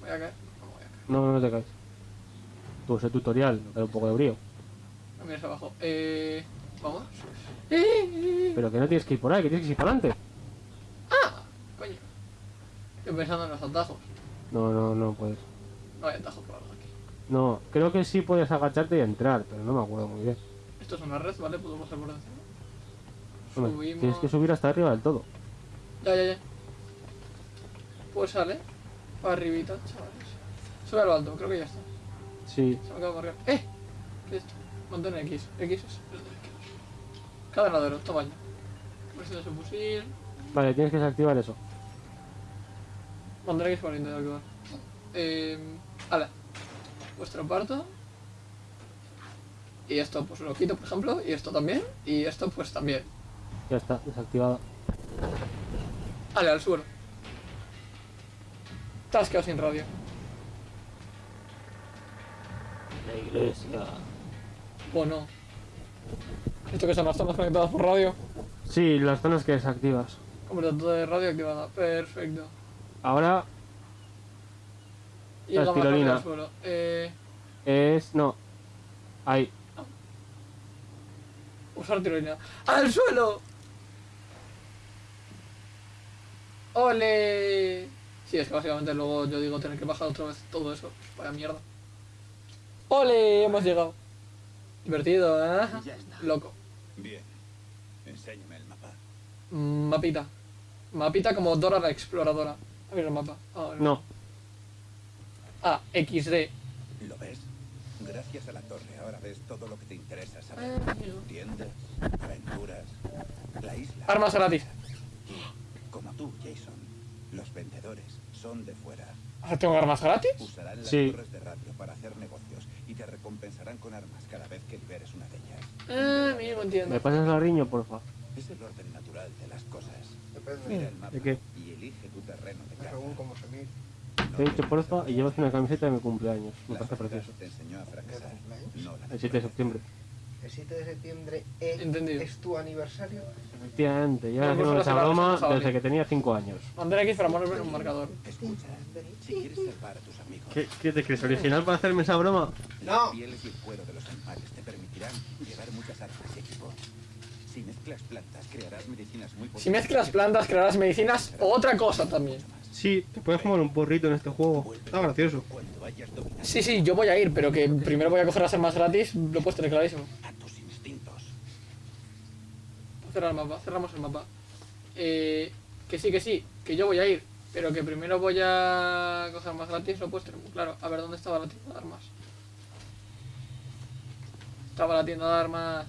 Voy a caer. No voy a caer. No, no, no te caes. Tú ese tutorial, me da un poco de brío. No mires abajo. Eh, vamos. Eh, Pero que no tienes que ir por ahí, que tienes que ir para adelante. coño. Estoy pensando en los atajos. No, no, no puedes. No hay atajos por algo aquí. No, creo que sí puedes agacharte y entrar, pero no me acuerdo muy bien. Esto es una red, ¿vale? Puedo pasar por encima. Hombre, tienes que subir hasta arriba del todo. Ya, ya, ya. Pues sale. Para arribita, chavales. Sube a lo alto, creo que ya está. Sí, Se me acaba de marcar. ¡Eh! ¿Qué es esto? Montón X. X es. Cadenadero, tamaño. Versión de su fusil. vale, tienes que desactivar eso. Montón X para intentar activar. Eh, vale. Vuestro parto. Y esto pues lo quito, por ejemplo. Y esto también. Y esto pues también. Ya está, desactivado. Vale, al suelo. Te has quedado sin radio. La iglesia. O no. Esto que son las zonas conectadas por radio. Sí, las zonas que desactivas. Completamente de radio activada. Perfecto. Ahora Y La suelo. Eh, es... no. Ahí. Usar tirolina. ¡Al suelo! ¡Ole! Sí, es que básicamente luego yo digo tener que bajar otra vez todo eso. Vaya mierda. ¡Ole! Hemos llegado. Divertido, ¿eh? Ya está. Loco. Bien. Enséñame el mapa. Mm, Mapita. Mapita como Dora la exploradora. A ver el mapa. Ah, el- No. Ah, XD. ¿Lo ves? Gracias a la torre ahora ves todo lo que te interesa. Ah. Tiendas, aventuras, la isla. Armas gratis. Como tú, Jason. Los vendedores son de fuera. Ah, ¿Tengo armas gratis? Usarán las Sí. torres de radio para hacer negocios y te recompensarán con armas cada vez que liberes una de ellas. Ah, amigo, entiendo. ¿Me pasas la riño, porfa? Es el orden natural de las cosas. Depende. Mira el mapa ¿De qué? y elige tu terreno de caza. Según cómo se mire. Te he dicho porfa y llevas una camiseta de mi cumpleaños. Me parece precioso. te enseñó a fracasar, no la El 7 de septiembre. El 7 de septiembre es, Entendido. es tu aniversario. Efectivamente, haciendo pues esa broma desde que tenía 5 años. Mandar X para ponerme un marcador. Escucha, si quieres salvar a tus amigos, ¿Qué, qué te crees? ¿Original para hacerme esa broma? No. las pieles y el cuero de los animales te permitirán llevar muchas armas y equipos. Si mezclas plantas, crearás medicinas muy Si mezclas plantas, crearás medicinas o otra cosa también. Sí, te puedes fumar un porrito en este juego. Está gracioso. Sí, sí, yo voy a ir, pero que primero voy a coger las armas gratis, lo puedes tener clarísimo. a tus instintos. Cerrar el mapa, cerramos el mapa. Eh, que sí, que sí, que yo voy a ir, pero que primero voy a coger armas gratis, lo puedes tener muy claro. A ver, ¿dónde estaba la tienda de armas? Estaba la tienda de armas...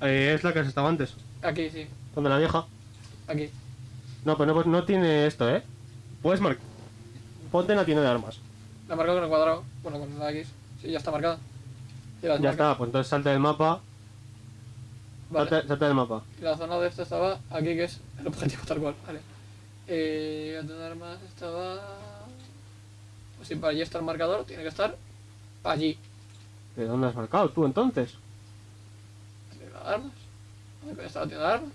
Eh, es la que has estado antes. Aquí, sí, Donde la vieja. aquí. No, pero no, no tiene esto, ¿eh? Puedes marcar. Ponte en la tienda de armas. La he marcado con el cuadrado, bueno, con la X. Sí, ya está marcada. Ya está, pues entonces salta del mapa. Vale. Salta, salta del mapa. La zona de esto estaba aquí, que es el objetivo tal cual, vale. Eh, la tienda de armas estaba... Pues si para allí está el marcador, tiene que estar allí. ¿De dónde has marcado tú entonces? ¿La tienda de armas? ¿Dónde está la tienda de armas?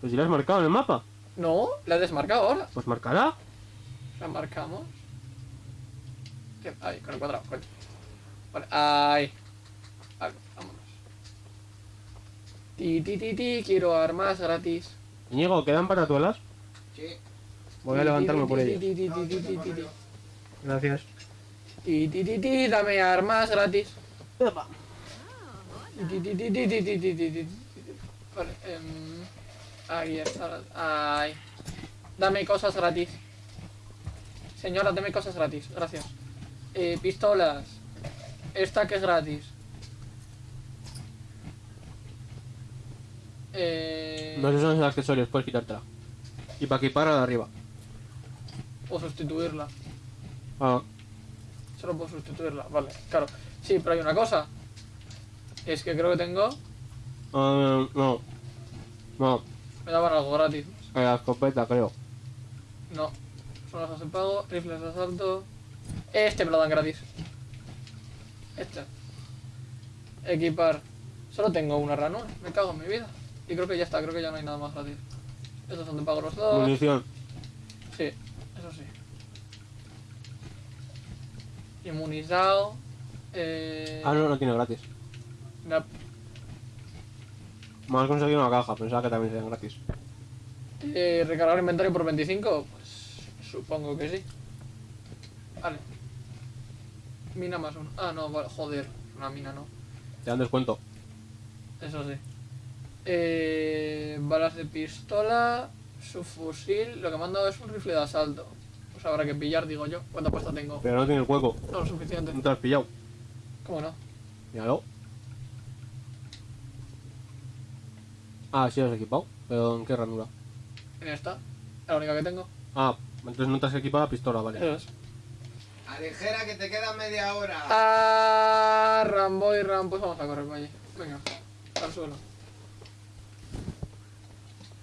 Pues si la has marcado en el mapa, no, la he desmarcado ahora. Pues marcada. La marcamos. Ahí, con el cuadrado, coño. Vale, ahí. Vale, vámonos. Ti, ti, ti, ti, quiero armas gratis. Íñigo, ¿quedan paratuelas? Sí. Voy a levantarme por ellas. Gracias. Ti, ti, ti, ti, dame armas gratis. Vale, eh ahí está. Ay. Dame cosas gratis. Señora, dame cosas gratis. Gracias. Eh, pistolas. Esta que es gratis. Eh, No, esos son los accesorios, puedes quitártela. Y para equipar a la de arriba. O sustituirla. Ah, Solo puedo sustituirla. Vale, claro. Sí, pero hay una cosa. Es que creo que tengo. ah, no. No, Me daban algo gratis. la escopeta, creo. No. Son las de pago, rifles de asalto. Este me lo dan gratis. Este. Equipar. Solo tengo una ranura. Me cago en mi vida. Y creo que ya está, creo que ya no hay nada más gratis. Estos son de pago los dos. Munición. Sí, eso sí. Inmunizado. Eh... Ah, no, no tiene gratis. Me has conseguido una caja, pensaba que también serían gratis. eh, recargar inventario por 25. Pues supongo que sí. Vale. Mina más uno. Ah, no, vale, joder. Una mina no. Te dan descuento. Eso sí. Eh, balas de pistola, su fusil. Lo que me han dado es un rifle de asalto. Pues habrá que pillar, digo yo. ¿Cuánta pasta tengo? Pero no tiene el hueco. No lo suficiente. No te has pillado. ¿Cómo no? Míralo. Ah, sí, lo has equipado. Pero ¿en qué ranura? En esta. La única que tengo. Ah, entonces no te has equipado la pistola, vale. Eso es. Aligera que te queda media hora. Ah, Rambo y Ram. Pues vamos a correr para allí. Venga, al suelo.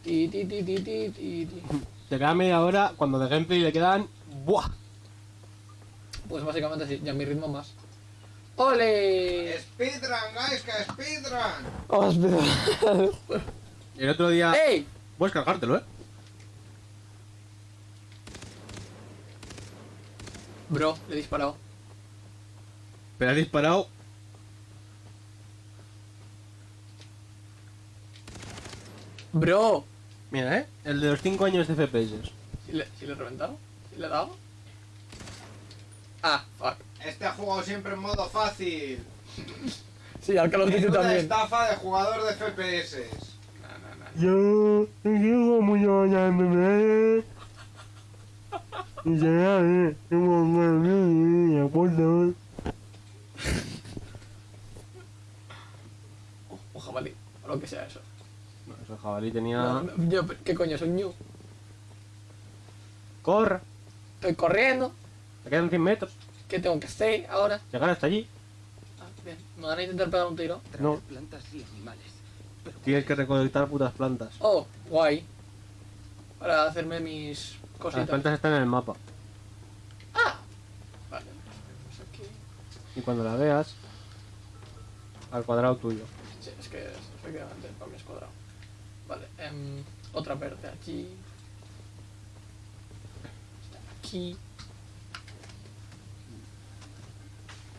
Ti, ti, ti, ti, ti, ti, ti. Te queda media hora cuando de gameplay le quedan. ¡Buah! Pues básicamente sí, ya mi ritmo más. ¡Ole! Speedrun, guys, que speedrun. Empezar. Y el otro día. ¡Ey! Puedes cargártelo, eh. Bro, le he disparado. Pero has disparado. Bro. Mira, eh. El de los 5 años de FPS. ¿Si le, si le he reventado? ¿Si le he dado? Ah, fuck. Este ha jugado siempre en modo fácil. Sí, al Call of Duty también. estafa de jugador de FPS. Yo digo muy buena bebé. Y ya, eh. Tengo un acuerdo. O jabalí, o lo que sea eso. No, eso jabalí tenía. No, no, yo, ¿Qué coño? Soy new. Corra. Estoy corriendo. Te quedan 100 metros. ¿Qué tengo que hacer ahora? Llegar hasta allí. Ah, bien. ¿Me van a intentar pegar un tiro? No. plantas y animales. Tienes que recolectar putas plantas. Oh, guay. Para hacerme mis Las cositas. plantas están en el mapa. Ah. Vale. Pues aquí. Y cuando la veas. Al cuadrado tuyo. Sí, es que efectivamente para mí es cuadrado. Vale, em, otra verde aquí. Aquí.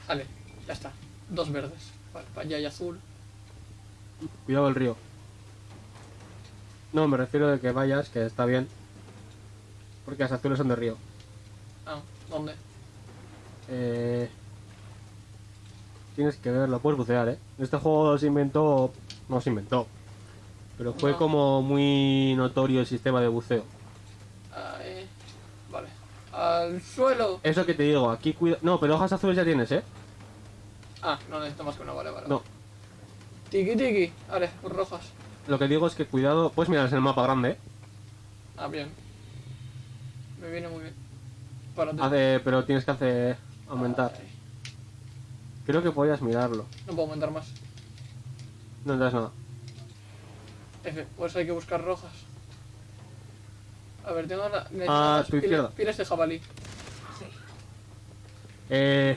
Vale, ya está. Dos verdes. Vale, para allá hay azul. Cuidado el río. No, me refiero de que vayas, que está bien. Porque las azules son de río. Ah, ¿dónde? Eh... Tienes que verlo, puedes bucear, ¿eh? Este juego se inventó... No se inventó. Pero fue No. como muy notorio el sistema de buceo. Ahí. Vale. Al suelo. Eso que te digo, aquí cuida... No, pero hojas azules ya tienes, ¿eh? Ah, no necesito más que una, vale, vale. No. Tiki tiki. Vale, rojas. Lo que digo es que cuidado... Puedes mirar en el mapa grande, ¿eh? Ah, bien. Me viene muy bien. Para Hace... Pero tienes que hacer... Aumentar. Ay, Creo que podías mirarlo. No puedo aumentar más. No das nada. F, pues hay que buscar rojas. A ver, tengo la. Ah, tu izquierda. Pilas de jabalí. Eh,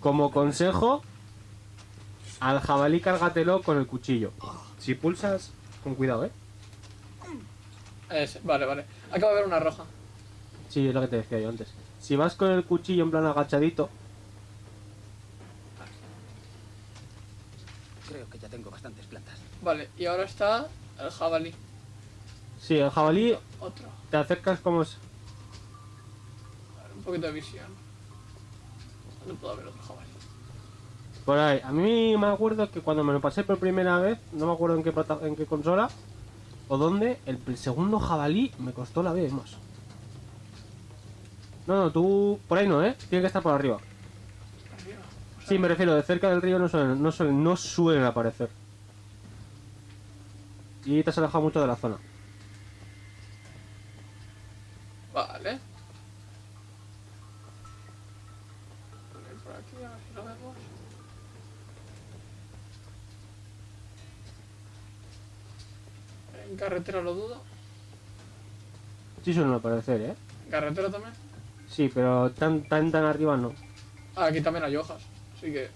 como consejo, al jabalí cárgatelo con el cuchillo. Si pulsas, con cuidado, ¿eh? Ese, vale, vale. Acabo de ver una roja. Sí, es lo que te decía yo antes. Si vas con el cuchillo en plan agachadito, Creo que ya tengo bastantes plantas. Vale, y ahora está el jabalí. Sí, el jabalí Otro. te acercas como... es- A ver, un poquito de visión. ¿Dónde puedo ver otro jabalí? Por ahí. A mí me acuerdo que cuando me lo pasé por primera vez, no me acuerdo en qué, en qué consola o dónde, el, segundo jabalí me costó la vez más. No, no, tú... Por ahí no, ¿eh? Tiene que estar por arriba. Sí, me refiero, de cerca del río no suelen aparecer. Y te has alejado mucho de la zona. Vale. Poner por aquí, a ver si lo vemos. En carretera lo dudo. Sí suelen aparecer, ¿eh? Carretera también. Sí, pero tan tan tan arriba no. Ah, aquí también hay hojas. Así que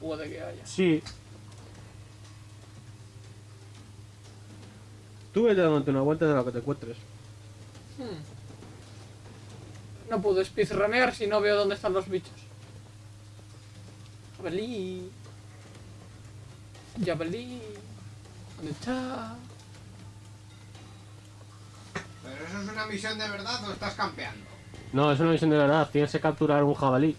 puede que haya. Sí. Tú vete dándote una vuelta de lo que te encuentres. Hmm. No puedo speedrunear si no veo dónde están los bichos. Jabalí. Jabalí. ¿Dónde está? ¿Pero eso es una misión de verdad o estás campeando? No, es una misión de verdad. Tienes que capturar un jabalí.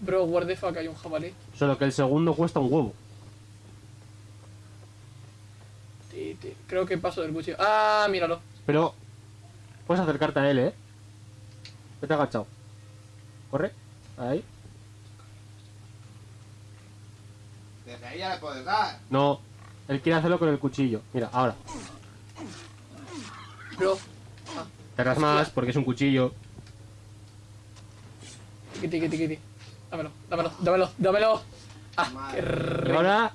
Bro, where the fuck hay un jabalí. Solo que el segundo cuesta un huevo. Creo que paso del cuchillo. Ah, míralo. Pero puedes acercarte a él, ¿eh? Vete agachado. Corre. Ahí. Desde ahí ya le puedes dar. No. Él quiere hacerlo con el cuchillo. Mira, ahora. Bro. Tardas más porque es un cuchillo. Dámelo, dámelo, dámelo, dámelo. Ah, qué. Y ahora,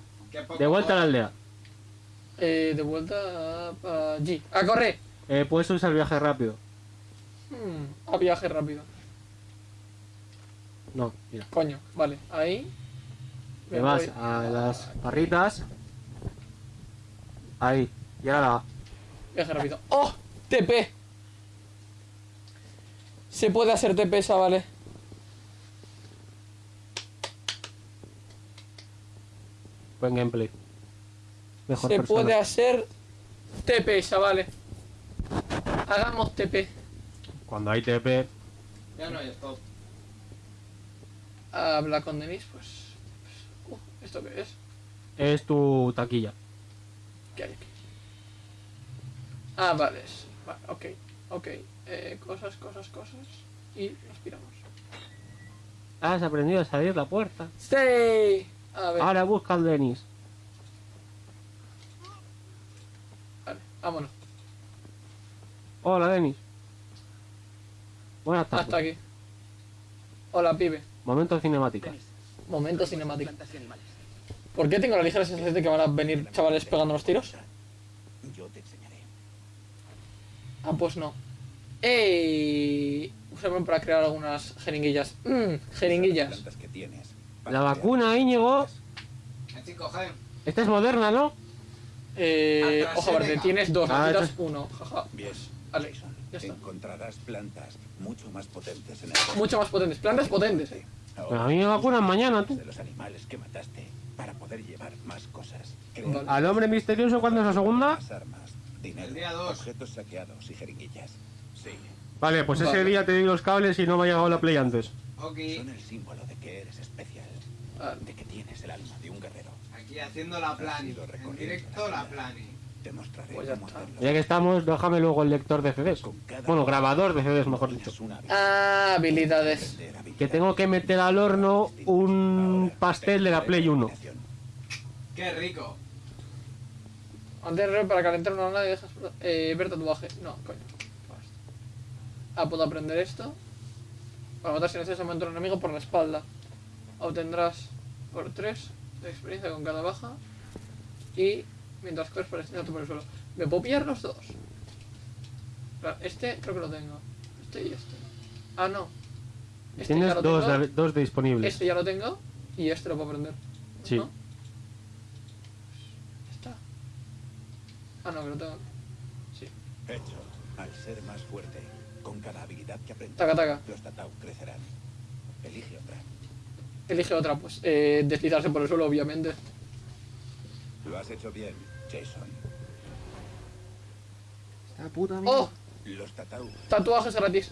de vuelta a la aldea. Eh, de vuelta a allí. ¡A correr! Eh, puedes usar viaje rápido. Hmm, a viaje rápido. No, mira. Coño, vale. Ahí. Te Me vas voy. a las barritas. Ahí. Y ahora Viaje rápido. ¡Oh! TP. Se puede hacer TP esa, vale. buen gameplay. Mejor Se persona. puede hacer TP, chavales. Hagamos TP. Cuando hay TP, Ya no hay stop. Habla con Denis, pues. pues, uh, ¿Esto qué es? es tu taquilla. ¿Qué hay aquí? Ah, vale. Vale, ok. Ok. Eh, cosas, cosas, cosas. Y nos piramos. Has aprendido a salir la puerta. ¡Stay! A ver. Ahora busca al Denis. Vale, vámonos. Hola, Denis. Buenas tardes. Hasta aquí. Hola, pibe. Momento cinemática. Momento animales. ¿Por qué tengo la ligera sensación de que van a venir chavales pegando los tiros? Yo te enseñaré. Ah, pues no. ¡Ey! Usarme para crear algunas jeringuillas. Mmm, Las jeringuillas. plantas que tienes. La vacuna, Íñigo. 5G. Esta es moderna, ¿no? Eh, ojo verde, tienes dos, Ah, necesitas uno. Jaja. Bien, Vale, ya está. Encontrarás plantas mucho más potentes en el Mucho más potentes. Plantas potentes, eh. Pero a mí me vacunan mañana, tú. de los animales que mataste para poder llevar más cosas. Vale. Al hombre misterioso, ¿cuándo es la segunda? más armas, dinero, El día dos. objetos saqueados y jeringuillas. Sí, Vale, pues ese Vale. día te di los cables y no me ha llegado la play antes. Ok. son el símbolo de que eres especial, Vale. de que tienes el alma de un guerrero. Aquí haciendo la plani. En directo la plani. Te mostraré Pues ya cómo. Ya que estamos, déjame luego el lector de CDs. Bueno, grabador de CDs, mejor dicho. Ah, habilidades. Que tengo que meter al horno un pastel de la Play 1. combinación. Qué rico. Antes de para calentar una lana y dejas eh, ver tatuaje. No, coño. Ah, puedo aprender esto. Para matar si necesariamente a un enemigo por la espalda. Obtendrás por 3 de experiencia con cada baja. Y mientras corres por el por el suelo. ¿Me puedo pillar los dos? Este creo que lo tengo. Este y este. Ah, no. Este Tienes ya lo dos, tengo. de- dos disponibles. Este ya lo tengo. Y este lo puedo aprender. Sí. ¿No? Está. Ah, no, que lo tengo. Sí. Hecho, al ser más fuerte, con cada habilidad que aprendas, Taca, taca. los Tatau crecerán. Elige otra. Elige otra, pues. Eh, deslizarse por el suelo, obviamente. Lo has hecho bien, Jason. Esta puta ¡Oh! Los Tatau Tatuajes gratis.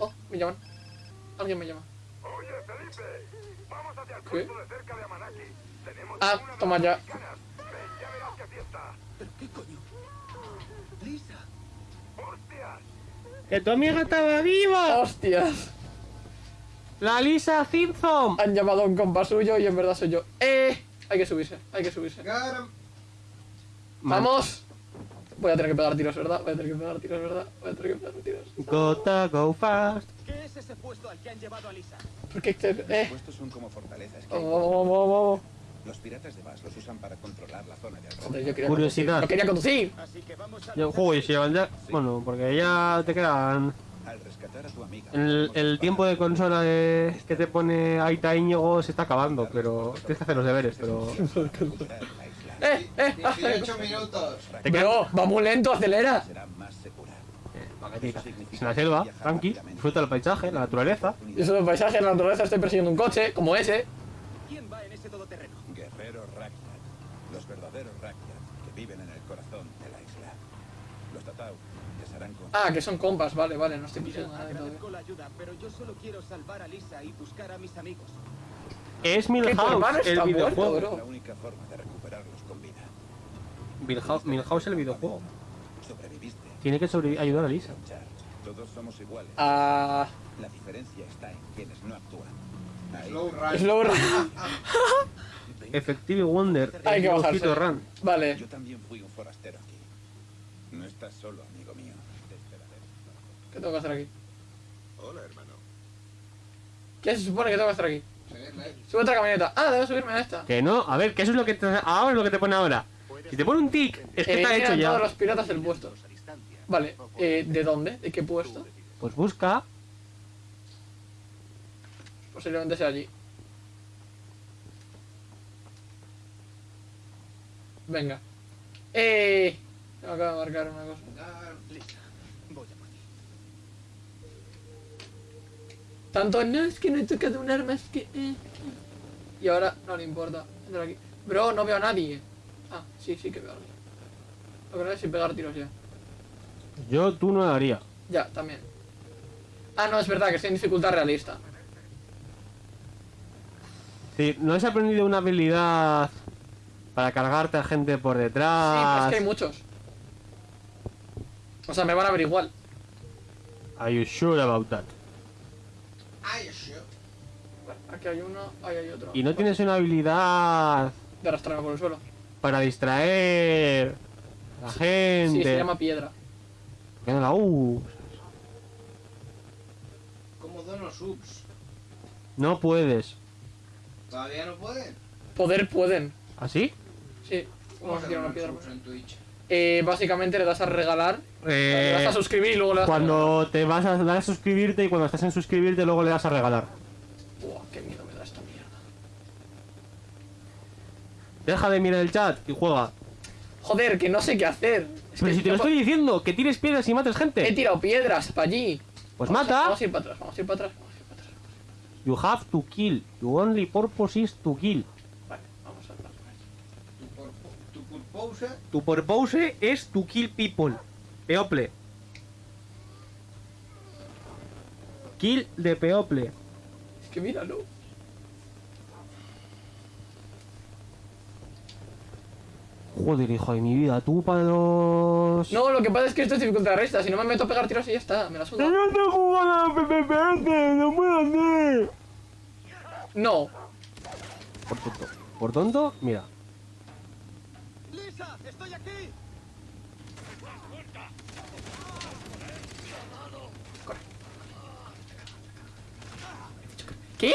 Oh, me llaman. Alguien me llama. ¿Qué? Ah, toma ya. ¿Pero qué coño? Lisa. ¡Que tu amiga estaba viva! ¡Hostias! ¡La Lisa Simpson! Han llamado a un compa suyo y en verdad soy yo. ¡Eh! Hay que subirse, hay que subirse. ¡Vamos! Voy a tener que pegar tiros, ¿verdad? Voy a tener que pegar tiros, ¿verdad? Voy a tener que pegar tiros. Gotta go fast. ¿Qué es ese puesto al que han llevado a Lisa? ¿Por qué? te- Los ¡Eh! puestos son como fortalezas vamos, vamos, vamos. Los piratas de Bass los usan para controlar la zona de alrededor. Joder, yo quería Curiosidad. conducir. No quería conducir. Así que vamos a... Yo, juego y si llevan ya. Bueno, porque ya te quedan. Al rescatar a tu amiga. El, el tiempo de consola de- que te pone Aita Íñigo se está acabando, pero tienes que hacer los deberes, pero. ¡Eh! ¡Eh! 18 minutos. Te quedan. Bro, va muy lento, acelera. será más segura. Paquetita. Es una selva, tranqui, disfruta del paisaje, la naturaleza. Yo soy un paisaje, la naturaleza estoy persiguiendo un coche, como ese. ¿Quién va en ese todoterreno? Guerreros Rakyat. Los verdaderos Rakyat que viven en el corazón de la isla. Los Tatau les harán con... Ah, que son compas, vale, vale, no estoy pisando nada de todo. agradezco la ayuda, pero yo solo quiero salvar a Lisa y buscar a mis amigos. Es Milhouse, el muerto, videojuego. La bro. única forma de recuperarlos con vida. Milhouse, Milhouse, el videojuego. Sobreviviste. Tiene que ayudar a Lisa. Luchar. Todos somos iguales. Ah. La diferencia está en quienes no actúan. Slow run. Slow run. Effective Wonder. Hay que bajarse. Vale. Yo también fui un forastero aquí. No estás solo, amigo mío. Te esperaré. ¿Qué tengo que hacer aquí? Hola, hermano. ¿Qué se supone que tengo que hacer aquí? Sube otra camioneta. Ah, debo subirme a esta. Que no, a ver, que eso es lo que te, ahora es lo que te pone ahora. Si te pone un tic, es que está Eliminan hecho todos ya. los piratas del puesto. Vale, eh, ¿de dónde? ¿De qué puesto? Pues busca. Posiblemente sea allí. Venga. Eh. Me acaba de marcar una cosa. Lisa, voy a por ti. Tanto no es que no he tocado un arma, es que. eh, eh. Y ahora no le importa. Entra aquí. Bro, no veo a nadie. Ah, sí, sí que veo a alguien. Lo que no es sin pegar tiros ya. Yo, tú no lo haría. Ya, también. Ah, no, es verdad que estoy en dificultad realista. Si no has aprendido una habilidad para cargarte a gente por Sí, pero es detrás. que hay muchos. O sea, me van a ver igual. Are you sure about that? Ay, shit. Vale, aquí hay uno, ahí hay otro. Y no tienes una habilidad De arrastrarme por el suelo. para distraer a la gente. Sí, se llama piedra. ¿Por qué no la usas? Como dono subs. No puedes. ¿Todavía no pueden? Poder pueden. ¿Así? Sí. ¿Cómo Vamos a se tirar una piedra. subs en Twitch? Eh, básicamente le das a regalar, le das Eh, a suscribir y luego le das a cuando te vas a dar a suscribirte y cuando estás en suscribirte luego le das a regalar. Buah, qué miedo me da esta mierda. Deja de mirar el chat y juega. Joder, que no sé qué hacer. Es Pero que si te lo estoy diciendo, que tires piedras y mates He gente. tirado piedras para allí. Pues Vamos a- mata. Vamos a ir para atrás, vamos a ir para atrás, vamos a ir para atrás. You have to kill. Your only purpose is to kill. Vale, vamos a atrás. Tu, por, tu purpose. Tu purpose es to kill people. People. Kill de people. Es que míralo. Joder, hijo de mi vida, tú para los... No, lo que pasa es que esto es dificultad resta. Si no me meto a pegar tiros y ya está, me la suda. no te jugando a PPPS, no puedo hacer. No. Por tonto. Por tonto, mira. ¡Estoy aquí! ¿Qué?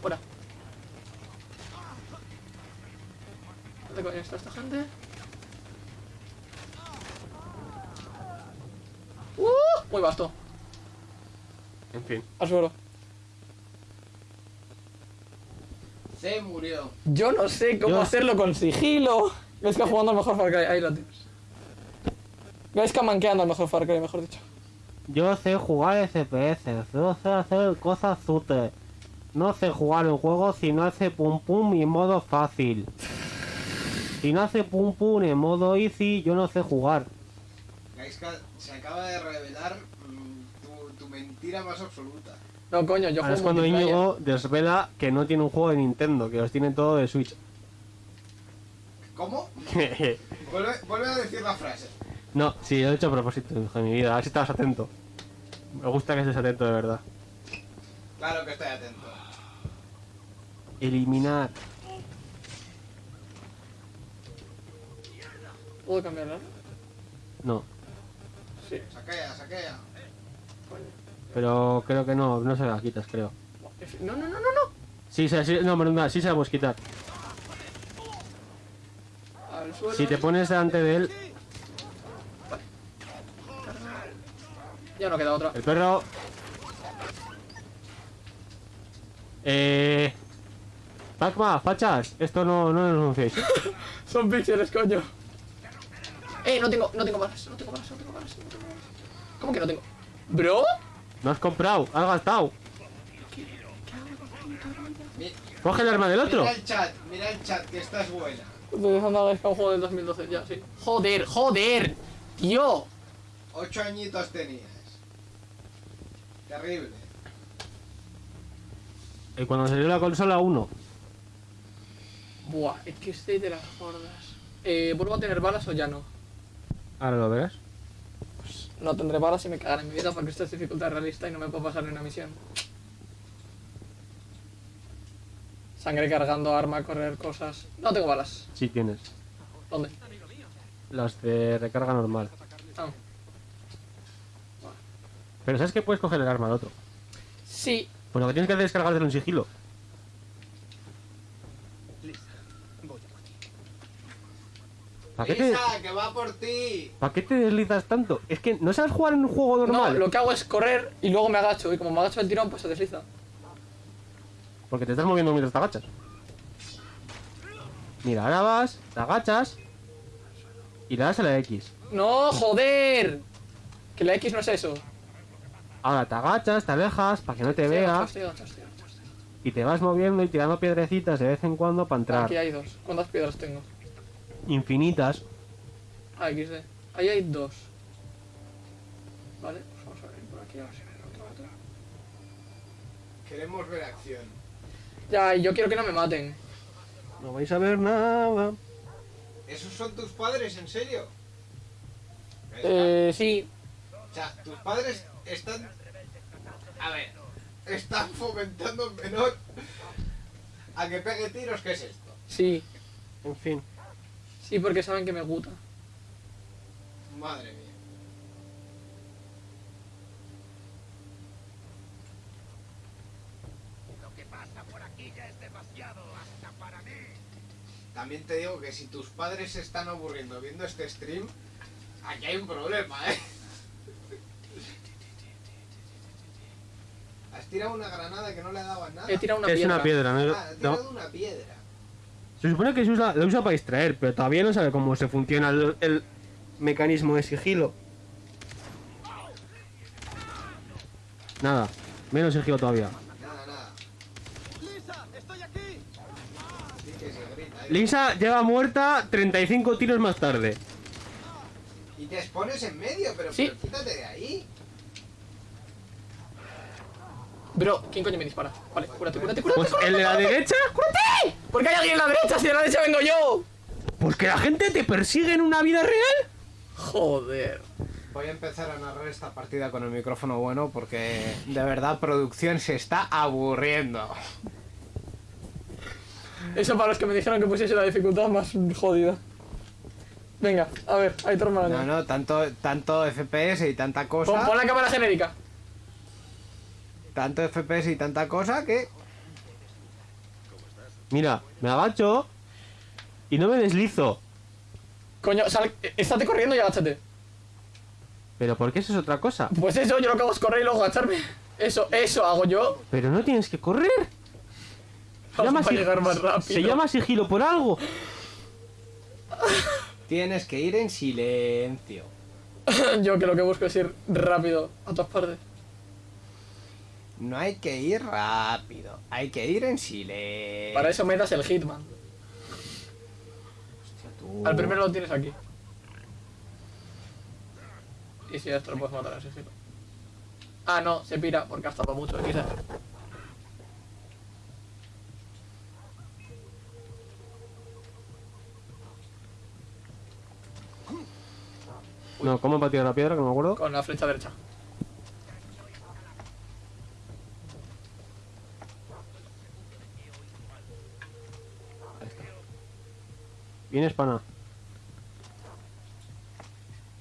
Fuera. ¿Dónde coño está esta gente? ¡Uh! Muy vasto. En fin. Al suelo. Se murió. Yo no sé cómo Yo- hacerlo con sigilo. Ves que jugando al mejor Far Cry. Ahí lo tienes. Ves que manqueando al mejor Far Cry, mejor dicho. Yo sé jugar FPS, yo sé hacer cosas útiles. No sé jugar un juego si no hace pum pum en modo fácil. Si no hace pum pum en modo easy, yo no sé jugar. Gaiska, se acaba de revelar mm, tu, tu mentira más absoluta. No, coño, yo Ahora es juego cuando multiplayer. Íñigo desvela que no tiene un juego de Nintendo, que los tiene todo de Switch. ¿Cómo? Vuelve, vuelve a decir la frase. no, sí, lo he hecho a propósito, hijo de mi vida. A ver si estabas atento. Me gusta que estés atento de verdad. Claro que estoy atento. Eliminar. ¿Puedo cambiarla? No, Sí. Saquea, saquea. Pero creo que no, no se la quitas, creo. No, no, no, no, no. Sí, se- sí, no, perdona, sí se la puedes quitar. Si te pones delante de él, Ya no queda otra. el perro. Eh. Pacma, fachas, esto no, no lo denunciéis. Son píxeles, coño. Eh, no tengo, no tengo balas, no tengo balas, no tengo balas, no tengo balas. ¿Cómo que no tengo? ¿Bro? No has comprado, has gastado. Mi- Coge el arma del otro. Mira el chat, mira el chat, que esta es buena. Utilizando a un juego del 2012, ya, sí. Joder, joder. Tío. Ocho añitos tenías. Terrible. Y cuando salió la consola 1, Buah, es que estoy de las gordas. Eh, ¿vuelvo a tener balas o ya no? ahora lo verás. No tendré balas y me cagaré en mi vida porque esto es dificultad realista y no me puedo pasar ni una misión. Sangre cargando, arma, correr, cosas. No tengo balas. Sí tienes. ¿Dónde? Las de recarga normal. Ah. Pero ¿sabes que puedes coger el arma al otro? Sí. Pues lo que tienes que hacer es cargártelo en sigilo. ¿Para qué, te, Lisa, que va por ti. ¿Para qué te deslizas tanto? Es que no sabes jugar en un juego No, normal. lo que hago es correr y luego me agacho. Y como me agacho el tirón, pues se desliza. Porque te estás moviendo mientras te agachas. Mira, ahora vas, te agachas y le das a la X. ¡No, joder! Que la X no es eso. Ahora te agachas, te alejas para que no te Estoy vea y te vas moviendo y tirando piedrecitas de vez en cuando para entrar. Aquí hay dos. ¿Cuántas piedras tengo? Infinitas. Ah, XD. Ahí hay dos. Vale, pues vamos a ver por aquí. A ver si me otro. Queremos ver acción. Ya, y yo quiero que no me maten. No vais a ver nada. ¿Esos son tus padres, en serio? Eh, sí. O sea, tus padres están... A ver, están fomentando en menor a que pegue tiros, ¿qué es esto? Sí. En fin. Sí, porque saben que me gusta. Madre mía. También te digo que si tus padres se están aburriendo viendo este stream, aquí hay un problema, ¿eh? Has tirado una granada que no le daba nada. He tirado una es piedra. una piedra, ¿no? Ah, No. tirado una piedra. Se supone que se usa, la usa para distraer, pero todavía no sabe cómo se funciona el, el mecanismo de sigilo. Nada, menos sigilo todavía. Nada, nada. Se grita, ¿eh? Lisa llega muerta 35 tiros más tarde. Y te expones en medio, pero, Sí. pero quítate de ahí. Bro, ¿quién coño me dispara? Vale, cúrate, cúrate, cúrate. Pues el de la derecha, ¡Cúrate! ¿Por qué hay alguien en la derecha si de la derecha vengo yo? pues que la gente te persigue en una vida real. Joder. Voy a empezar a narrar esta partida con el micrófono bueno porque de verdad producción se está aburriendo. Eso para los que me dijeron que pusiese la dificultad más jodida. Venga, a ver, ahí tu hermano. No, no, tanto, tanto FPS y tanta cosa. Pon, pon la cámara genérica. Tanto FPS y tanta cosa que. Mira, me agacho y no me deslizo. Coño, sal, estate corriendo y agáchate. Pero ¿por qué eso es otra cosa? Pues eso, yo lo que hago es correr y luego agacharme. Eso, eso hago yo. Pero no tienes que correr. Se Vamos llama, a sig- llegar más rápido. se llama sigilo por algo. Tienes que ir en silencio. Yo que lo que busco es ir rápido a todas partes. No hay que ir rápido, hay que ir en silencio. Para eso metas el Hitman. tú. Al primero lo tienes aquí. Y si esto lo puedes matar así. Ah, no, se pira porque has tapado mucho, quizás. No, ¿cómo he batido la piedra? Que no me acuerdo. Con la flecha derecha. Vienes, pana.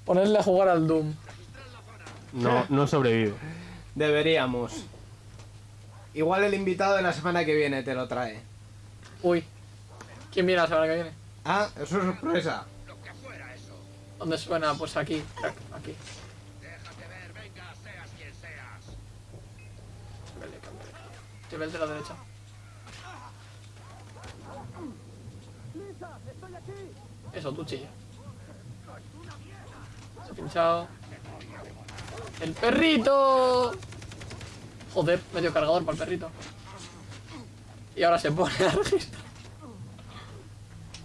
Ponerle a jugar al Doom. No, no sobrevivo. Deberíamos. Igual el invitado de la semana que viene te lo trae. Uy. ¿Quién viene la semana que viene? Ah, eso es sorpresa. ¿Dónde suena? Pues aquí, aquí. Vale, cámbiale. Te ve el de la derecha. Eso, tú chilla. Se ha pinchado. ¡El perrito! Joder, medio cargador para el perrito. Y ahora se pone a registrar.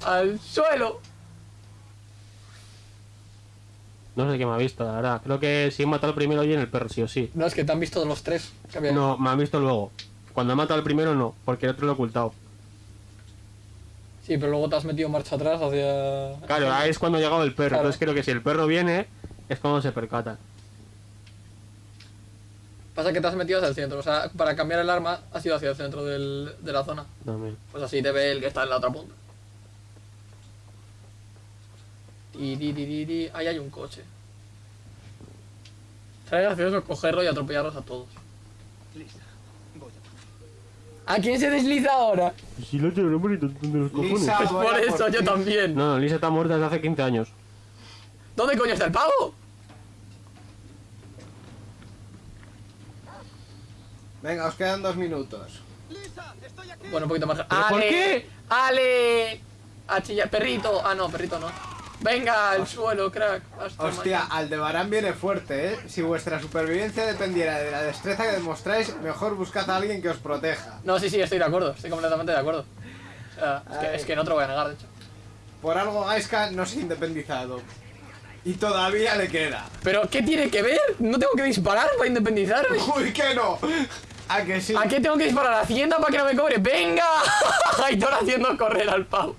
¡Al suelo! No sé qué me ha visto, la verdad. Creo que si he matado al primero y en el perro, sí o sí. No, es que te han visto los tres. No, me han visto luego. Cuando he matado al primero, no, porque el otro lo he ocultado. Sí, pero luego te has metido marcha atrás hacia... Claro, ahí es cuando ha llegado el perro. Claro. Entonces creo que si el perro viene, es cuando se percatan. Pasa que te has metido hacia el centro, o sea, para cambiar el arma has ido hacia el centro del- de la zona. También. Pues así te ve el que está en la otra punta. Tiririri, Ahí hay un coche. Sería gracioso cogerlo y atropellarlos a todos. ¿A quién se desliza ahora? Si lo tengo bonito de los Lisa, Pues por eso yo también. No, no, Lisa está muerta desde hace 15 años. ¿Dónde coño está el pavo? Venga, os quedan dos minutos. Bueno, un poquito más. ¿Pero por ¡Ale! qué? ¡Ale! A chillar. Perrito. Ah, no, perrito no. Venga, al suelo, crack. Hasta Hostia, mañana. Aldebarán viene fuerte, ¿eh? Si vuestra supervivencia dependiera de la destreza que demostráis, mejor buscad a alguien que os proteja. No, sí, sí, estoy de acuerdo. Estoy completamente de acuerdo. O sea, es que, es que no te lo voy a negar, de hecho. Por algo Gaiska no se ha independizado. Y todavía le queda. ¿Pero qué tiene que ver? ¿No tengo que disparar para independizarme? ¡Uy, que no! ¿A que sí? ¿A qué tengo que disparar? ¿A Hacienda para que no me cobre? ¡Venga! Aitor haciendo correr al pavo.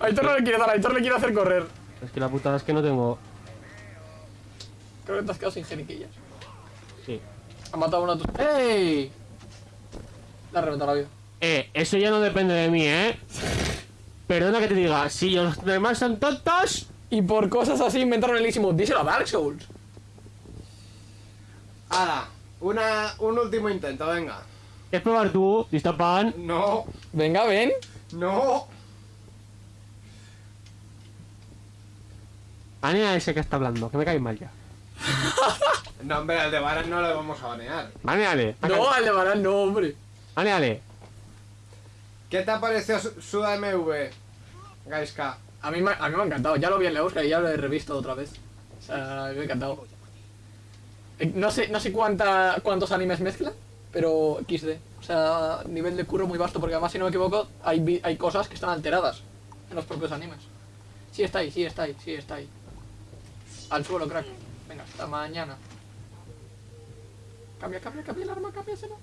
Aitor no le quiere dar, Aitor le quiere hacer correr. Es que la putada es que no tengo. Creo que te has quedado sin geniquillas. Sí. Ha matado a tus... ¡Ey! Le ha reventado la vida. Eh, eso ya no depende de mí, ¿eh? Perdona que te diga, si los demás son tontos. Y por cosas así inventaron el Mode. Díselo a Dark Souls. Hala, una, un último intento, venga. ¿Quieres probar tú, Distapan? No, Venga, ven. no. Banea a ese que está hablando, que me cae mal ya. No, hombre, Aldebarán no le vamos a banear. Baneale. No, Aldebarán, no, hombre. Baneale. ¿Qué te ha parecido su, su AMV, Gaiska? A mí, me, a mí me ha encantado. Ya lo vi en la Euskadi y ya lo he revisto otra vez. O sea, a mí me ha encantado. Eh, No sé, no sé cuánta, cuántos animes mezcla, pero XD. O sea, nivel de curro muy vasto, porque además, si no me equivoco, hay, hay cosas que están alteradas en los propios animes. Sí está ahí, sí está ahí, sí está ahí. Al suelo, crack. Venga, hasta mañana. Cambia, cambia, cambia el arma, cámbiaselo.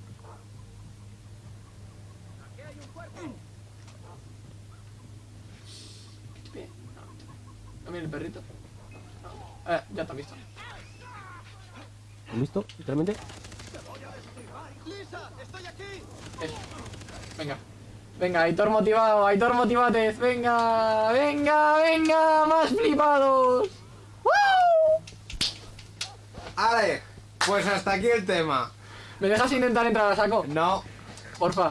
Bien. No, mira el perrito. Eh, ya te has visto. ¿Has visto? Literalmente. Eso. Venga. Venga, Aitor motivado, Aitor motivates. Venga, venga, venga, más flipados. Ale, pues hasta aquí el tema. ¿Me dejas intentar entrar a saco? No, Porfa,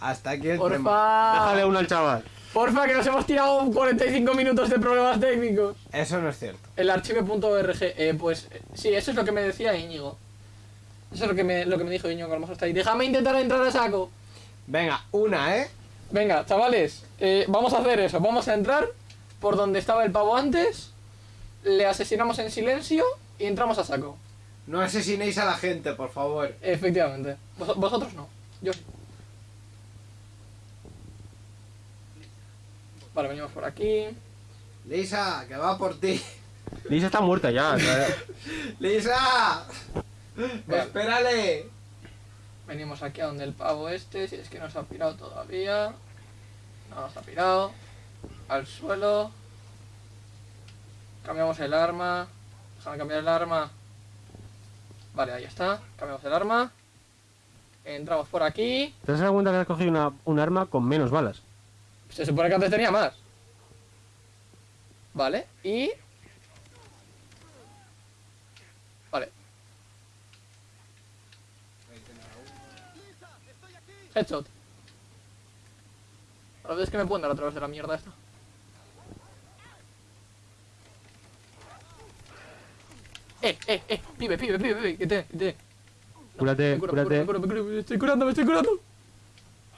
hasta aquí el tema. porfa. Déjale uno al chaval. Porfa, que nos hemos tirado 45 minutos de problemas técnicos. Eso no es cierto. El archive.org, eh, pues eh, sí, eso es lo que me decía Íñigo. Eso es lo que me, lo que me dijo Íñigo, a lo mejor está ahí. Déjame intentar entrar a saco. Venga, una, ¿eh? Venga, chavales, eh, vamos a hacer eso. Vamos a entrar por donde estaba el pavo antes. Le asesinamos en silencio y entramos a saco. No asesinéis a la gente, por favor. Efectivamente. Vos- vosotros no. Yo sí. Vale, venimos por aquí. Lisa, que va por ti. Lisa está muerta ya. ¡Lisa! Vale. ¡Espérale! Venimos aquí a donde el pavo este, si es que no se ha pirado todavía. No se ha pirado. Al suelo. Cambiamos el arma. Déjame cambiar el arma. Vale, ahí está. Cambiamos el arma. Entramos por aquí. ¿Te das cuenta que has cogido una, un arma con menos balas? Se supone que antes tenía más. Vale, y... Vale. Headshot. A ver, es que me pueden dar a través de la mierda esta. Eh, eh, eh, pibe, pibe, pibe, pibe, que te, que te. No, Cúrate, me curo, me cúrate. curo, me curo, me curo, me estoy curando, me estoy curando.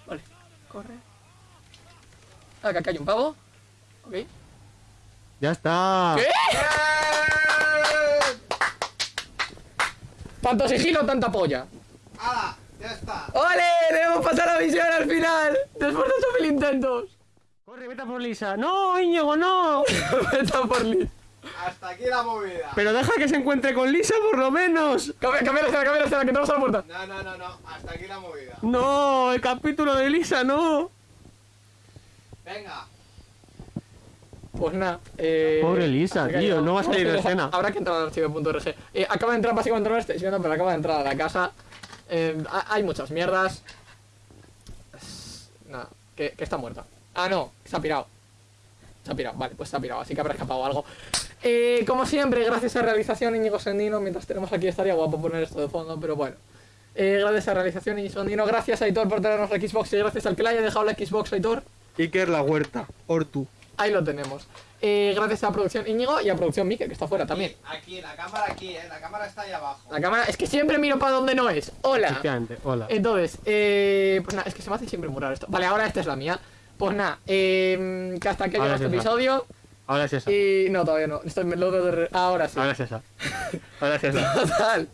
Vale, corre. Ah, que acá hay un pavo. Ok. Ya está. ¿Qué? Tanto sigilo, tanta polla. ¡Hala! ¡Ya está! ¡Ole! ¡Debemos pasar la misión al final! Después de estos mil intentos. Corre, vete a por Lisa. No, Íñigo, no. Vete a por Liz. Hasta aquí la movida. Pero deja que se encuentre con Lisa por lo menos. Cambia, cambia la escena, cambia la escena, que entramos a la puerta. No, no, no, no. Hasta aquí la movida. No, el capítulo de Lisa, no. Venga. Pues nada, eh... Pobre Lisa, tío, no va a salir de escena. Habrá que entrar al archivo.org. Eh, acaba de entrar básicamente no lo estáis viendo, pero acaba de entrar a la casa. Eh, ha- hay muchas mierdas. Nada, que, que está muerta. Ah, no, se ha pirado. Se ha pirado, vale, pues se ha pirado, así que habrá escapado algo. Eh, como siempre, gracias a realización Íñigo Sendino, mientras tenemos aquí estaría guapo poner esto de fondo, pero bueno. Eh, gracias a realización Íñigo Sendino, gracias a Aitor por traernos la Xbox y gracias al que le haya dejado la Xbox, Aitor. Iker la huerta, Ortu. Ahí lo tenemos. Eh, gracias a producción Íñigo y a producción Mike, que está fuera también. Aquí, la cámara aquí, eh. La cámara está ahí abajo. La cámara, es que siempre miro para donde no es. Hola. Efectivamente, hola. Entonces, eh, pues nada, es que se me hace siempre muy raro esto. Vale, ahora esta es la mía. Pues nada, eh, que hasta aquí llega este es esa. Ahora es esa. Y no, todavía no. Estoy, me lo de re- Ahora sí. Ahora es esa. Ahora es esa. Total.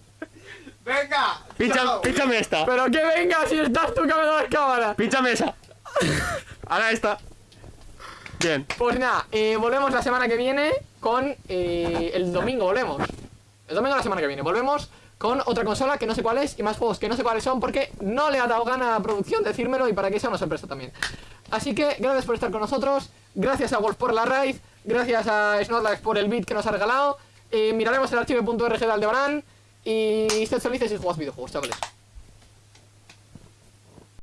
¡Venga! Pincha, chao. pínchame esta. Pero que venga, si estás tú que me das cámara. Pínchame esa. Ahora esta. Bien. Pues nada, eh, volvemos la semana que viene con. eh, el domingo volvemos. El domingo de la semana que viene. Volvemos con otra consola que no sé cuál es y más juegos que no sé cuáles son porque no le ha dado gana a la producción decírmelo y para que sea una sorpresa también. Así que gracias por estar con nosotros. Gracias a Wolf por la raid. Gracias a Snorlax por el beat que nos ha regalado. eh, miraremos el archivo.org de Aldebarán. Y sed felices y jugad videojuegos, chavales.